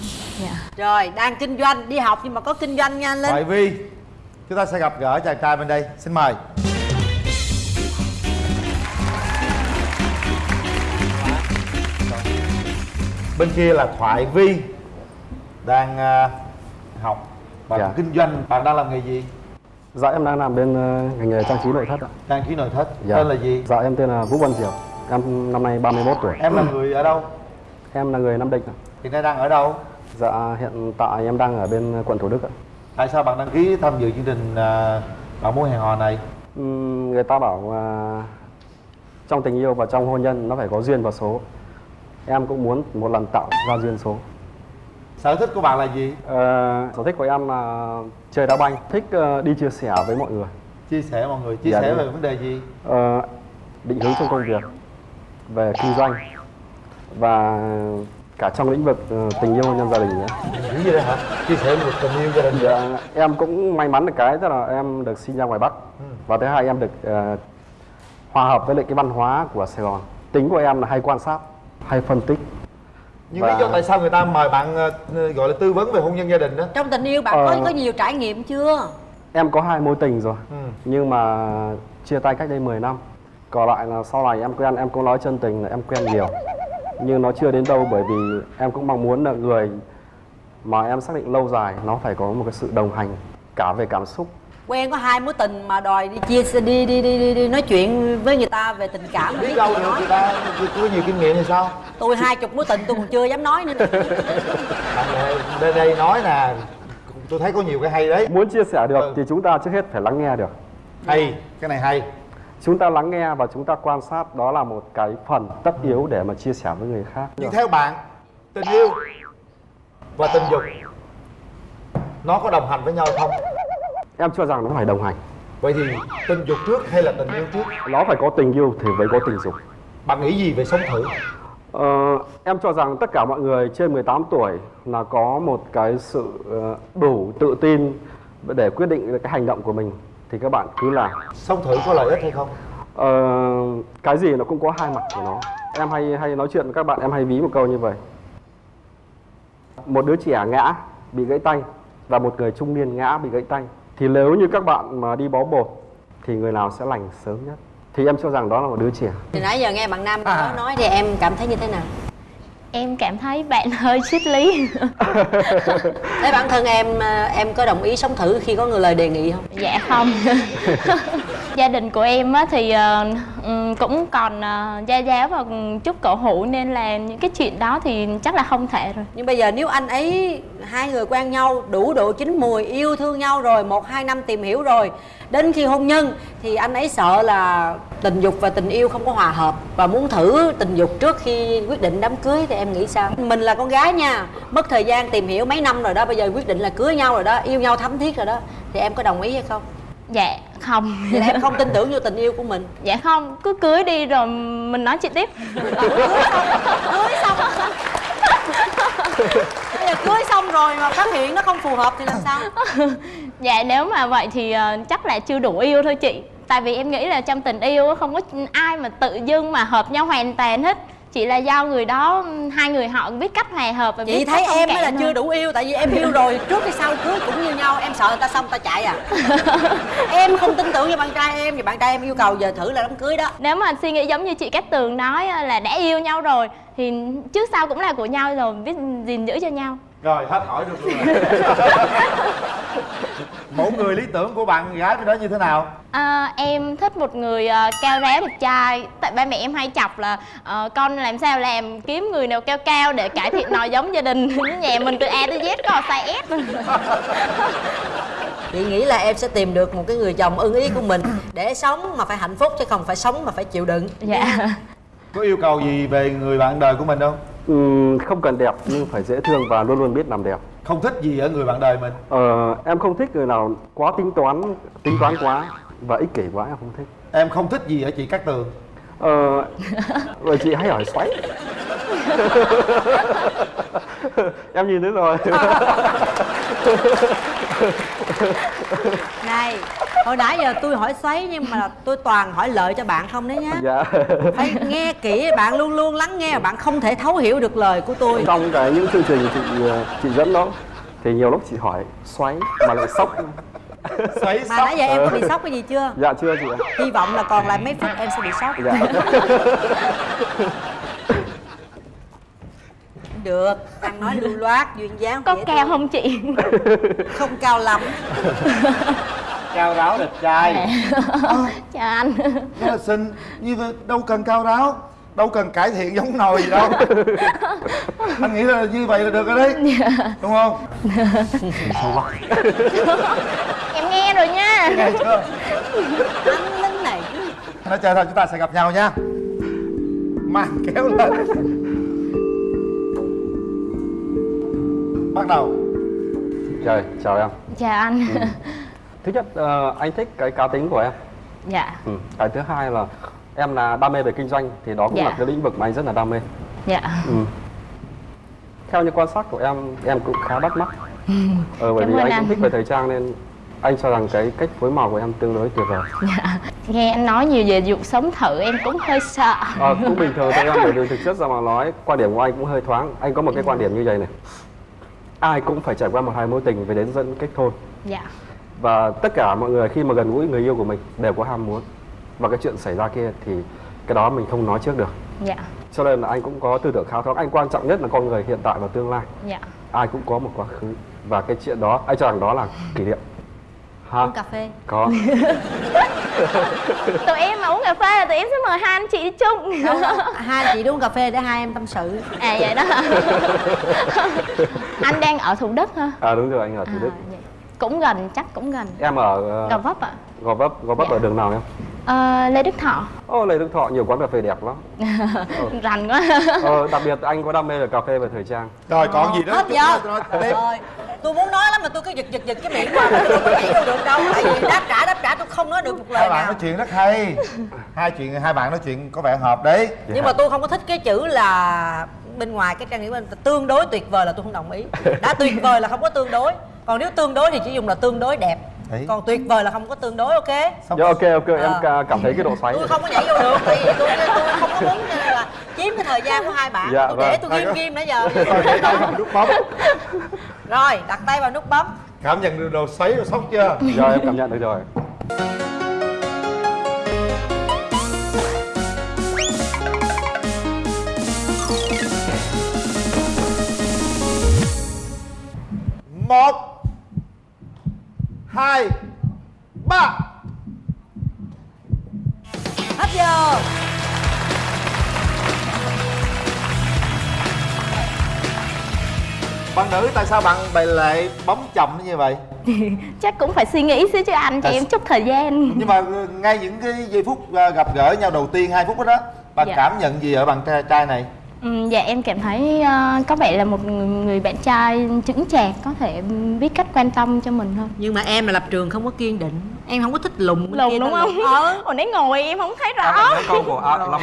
Dạ. Rồi, đang kinh doanh, đi học nhưng mà có kinh doanh nha anh Linh. Thoại Vi Chúng ta sẽ gặp gỡ chàng trai bên đây. Xin mời. Bên kia là Thoại Vi Đang à, học. Bạn Dạ. kinh doanh Bạn đang làm nghề gì? Dạ em đang làm bên ờ, ngành nghề trang trí nội thất ạ. Trang trí nội thất Dạ. Tên là gì? Dạ em tên là Vũ Văn Diệu. Em năm nay 31 tuổi. Em là người ở đâu? Em là người Nam Định ạ. Hiện nay đang ở đâu? Dạ hiện tại em đang ở bên quận Thủ Đức ạ. Tại sao bạn đăng ký tham dự chương trình Bạn muốn hẹn hò này? Ừm, người ta bảo à, trong tình yêu và trong hôn nhân nó phải có duyên và số. Em cũng muốn một lần tạo ra duyên số. Sở thích của bạn là gì? Ờ, sở thích của em là chơi đá banh, thích ờ, đi chia sẻ với mọi người. Chia sẻ mọi người Chia Dạ, sẻ về vấn đề gì? Ờ, định hướng trong công việc, về kinh doanh và cả trong lĩnh vực ờ, tình yêu hôn nhân gia đình nữa. Những gì đây hả? Chia sẻ về tình yêu gia đình Dạ, em cũng may mắn được cái tức là em được sinh ra ngoài Bắc Ừ. và thứ hai em được ờ, hòa hợp với lại cái văn hóa của Sài Gòn. Tính của em là hay quan sát, hay phân tích. Nhưng Và- lý do tại sao người ta mời bạn ờ, gọi là tư vấn về hôn nhân gia đình đó? Trong tình yêu bạn Ờ. có có nhiều trải nghiệm chưa? Em có hai mối tình rồi, Ừ. nhưng mà chia tay cách đây 10 năm. Còn lại là sau này em quen em cũng nói chân tình là em quen nhiều, nhưng nó chưa đến đâu bởi vì em cũng mong muốn là người mà em xác định lâu dài nó phải có một cái sự đồng hành cả về cảm xúc Quen có hai mối tình mà đòi đi chia sẻ đi đi đi đi, đi nói chuyện với người ta về tình cảm. Biết đâu được người ta có nhiều kinh nghiệm thì sao? Tôi hai chục mối tình tôi còn chưa dám nói nữa. Này đây đây nói nè Tôi thấy có nhiều cái hay đấy. Muốn chia sẻ được thì chúng ta trước hết phải lắng nghe được. Hay, cái này hay. Chúng ta lắng nghe và chúng ta quan sát đó là một cái phần tất yếu để mà chia sẻ với người khác. Nhưng theo bạn Tình yêu và tình dục Nó có đồng hành với nhau không? Em cho rằng nó phải đồng hành Vậy thì tình dục trước hay là tình yêu trước? Nó phải có tình yêu thì mới có tình dục Bạn nghĩ gì về sống thử? Ờ, em cho rằng tất cả mọi người trên 18 tuổi là có một cái sự ờ, đủ tự tin để quyết định cái hành động của mình thì các bạn cứ làm. Sống thử có lợi ích hay không? Ờ, cái gì nó cũng có hai mặt của nó. Em hay hay nói chuyện với các bạn em hay ví một câu như vậy. Một đứa trẻ ngã bị gãy tay và một người trung niên ngã bị gãy tay thì nếu như các bạn mà đi bó bột thì người nào sẽ lành sớm nhất? Thì em cho rằng đó là một đứa trẻ. Từ nãy giờ nghe bạn Nam đó nói thì em cảm thấy như thế nào? Em cảm thấy bạn hơi triết lý. Thế bản thân em ờ, em có đồng ý sống thử khi có người lời đề nghị không? dạ không. Gia đình của em á thì ờ, ừm, cũng còn ờ, gia giáo và chút cổ hủ nên là những cái chuyện đó thì chắc là không thể rồi. Nhưng bây giờ nếu anh ấy hai người quen nhau đủ độ chín mùi yêu thương nhau rồi một hai năm tìm hiểu rồi đến khi hôn nhân thì anh ấy sợ là tình dục và tình yêu không có hòa hợp và muốn thử tình dục trước khi quyết định đám cưới thì em nghĩ sao? Mình là con gái nha mất thời gian tìm hiểu mấy năm rồi đó bây giờ quyết định là cưới nhau rồi đó yêu nhau thấm thiết rồi đó thì em có đồng ý hay không? Dạ không. Vậy là em không tin tưởng vô tình yêu của mình. Dạ không cứ cưới đi rồi mình nói chuyện tiếp. Cưới xong cưới xong. Rồi mà phát hiện nó không phù hợp thì làm sao dạ nếu mà vậy thì ờ, chắc là chưa đủ yêu thôi chị. Tại vì em nghĩ là trong tình yêu á, không có ai mà tự dưng mà hợp nhau hoàn toàn hết. Chỉ là do người đó hai người họ biết cách hòa hợp và chị biết thấy em mới là cảm chưa đủ yêu tại vì em yêu rồi trước hay sau cưới cũng như nhau em sợ người ta xong người ta chạy à. Em không tin tưởng vào bạn trai em thì bạn trai em yêu cầu giờ thử là đám cưới đó. Nếu mà suy nghĩ giống như chị Cát Tường nói á, là đã yêu nhau rồi thì trước sau cũng là của nhau rồi biết gìn giữ cho nhau. Rồi hết hỏi được luôn rồi mẫu người lý tưởng của bạn gái đó như thế nào? À, em thích một người ờ, cao ráo đẹp trai. Tại ba mẹ em hay chọc là ờ, con làm sao làm? Kiếm người nào cao cao để cải thiện nòi giống gia đình. Nhà mình từ A tới Z có size S chị nghĩ là em sẽ tìm được một cái người chồng ưng ý của mình để sống mà phải hạnh phúc chứ không phải sống mà phải chịu đựng. Dạ. Có yêu cầu gì về người bạn đời của mình không? Ừm, không cần đẹp nhưng phải dễ thương và luôn luôn biết làm đẹp không thích gì ở người bạn đời mình. Ờ, em không thích người nào quá tính toán tính toán quá và ích kỷ quá em không thích. Em không thích gì ở chị cát tường? Ờ, rồi chị hay hỏi xoáy. Em nhìn thấy rồi này hồi nãy giờ tôi hỏi xoáy nhưng mà tôi toàn hỏi lợi cho bạn không đấy nhá. Dạ. Phải nghe kỹ bạn luôn luôn lắng nghe và bạn không thể thấu hiểu được lời của tôi. Trong cái những chương trình chị chị dẫn đó thì nhiều lúc chị hỏi xoáy mà lại sốc. Xoáy mà nãy giờ em có bị sốc cái gì chưa? Dạ chưa chị ạ. Hy vọng là còn lại mấy phút em sẽ bị sốc. Dạ được. Ăn nói lưu loát duyên dáng có cao thương. không chị? Không cao lắm. Cao ráo đẹp trai. Chào anh. Rất là xinh như đâu cần cao ráo đâu cần cải thiện giống nồi gì đâu. Anh nghĩ là như vậy là được rồi đấy. Đúng không? Sâu quá? Em nghe rồi nha. Nghe chưa? Anh lính này. Nói chơi thôi chúng ta sẽ gặp nhau nha. Màn kéo lên bắt đầu. Trời chào em. Chào anh. Thứ nhất ờ, anh thích cái cá tính của em. Dạ. Ừ. cái thứ hai là em là đam mê về kinh doanh thì đó cũng Dạ. là cái lĩnh vực mà anh rất là đam mê. Dạ. Ừ. theo như quan sát của em em cũng khá bắt mắt. Ờ, bởi Cảm vì anh anh. cũng thích về thời trang nên anh cho rằng cái cách phối màu của em tương đối tuyệt vời. Dạ. Nghe anh nói nhiều về dục sống thử em cũng hơi sợ. Ờ, cũng bình thường thôi em bởi vì thực chất ra mà nói quan điểm của anh cũng hơi thoáng. Anh có một cái quan điểm như vậy này ai cũng phải trải qua một hai mối tình về đến dẫn kết hôn. Dạ. Và tất cả mọi người khi mà gần gũi người yêu của mình đều có ham muốn. Và cái chuyện xảy ra kia thì cái đó mình không nói trước được. Dạ. Cho nên là anh cũng có tư tưởng khá thoáng anh quan trọng nhất là con người hiện tại và tương lai. Dạ. Ai cũng có một quá khứ. Và cái chuyện đó anh cho rằng đó là kỷ niệm ha uống cà phê. Có. Tụi em mà uống cà phê là tụi em sẽ mời hai anh chị đi chung. Đâu đâu, hai anh chị đi uống cà phê để hai em tâm sự. À vậy đó. Hả? anh đang ở thủ đức hả? À đúng rồi anh ở thủ đức. cũng gần chắc cũng gần. Em ở uh, gò vấp ạ. Gò vấp gò vấp ở đường nào em Ờ, lê đức thọ. Ô lê đức thọ nhiều quán cà phê đẹp lắm. Rành quá. Ờ, đặc biệt anh có đam mê về cà phê và thời trang. Rồi còn gì nữa? hết giờ. rồi tôi muốn nói lắm mà tôi cứ giật giật giật cái miệng mà tôi không có nhảy vô được đâu tại vì đáp trả đáp trả tôi không nói được một lời hai bạn nào. nói chuyện rất hay. Hai chuyện hai bạn nói chuyện có vẻ hợp đấy. Nhưng mà tôi không có thích cái chữ là bên ngoài cái trang nghĩa bên tương đối tuyệt vời là tôi không đồng ý. Đã tuyệt vời là không có tương đối. Còn nếu tương đối thì chỉ dùng là tương đối đẹp Đấy. còn tuyệt vời là không có tương đối ok? Dạ ok ok à. em cảm thấy cái độ xoáy tôi không có nhảy vô được tại vì tôi, tôi không có muốn là chiếm cái thời gian của hai bạn. Dạ, tôi vâng. để tôi ghim ghim nãy giờ. Đặt tay vào nút bấm. Rồi đặt tay vào nút bấm. Cảm nhận được độ xoáy rồi sốc chưa? Rồi em cảm nhận được rồi. Một hai ba. Hết giờ. Bạn nữ tại sao bạn bày lại bấm chậm như vậy? Chắc cũng phải suy nghĩ xíu chứ anh cho À, em chút thời gian. Nhưng mà ngay những cái giây phút à, gặp gỡ nhau đầu tiên hai phút đó, đó bạn Dạ. cảm nhận gì ở bạn trai này Ừ, dạ em cảm thấy ờ, có vẻ là một người, người bạn trai chững chạc có thể biết cách quan tâm cho mình hơn. Nhưng mà em là lập trường không có kiên định. Em không có thích lùng bên lùn kia đúng không? Ờ. Hồi nãy ngồi em không thấy Em rõ thấy câu của à, Long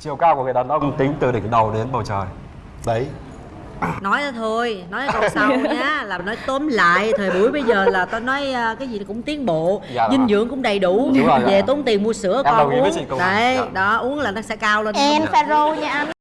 Chiều cao của người đàn ông tính từ đỉnh đầu đến bầu trời. Đấy. Nói thôi nói câu sau nhá là nói tóm lại thời buổi bây giờ là tao nói à, cái gì cũng tiến bộ Dạ, dinh dạ. dưỡng cũng đầy đủ. Rồi, về dạ. tốn tiền mua sữa Em con uống. đấy dạ. đó uống là nó sẽ cao lên. En pharaoh nha anh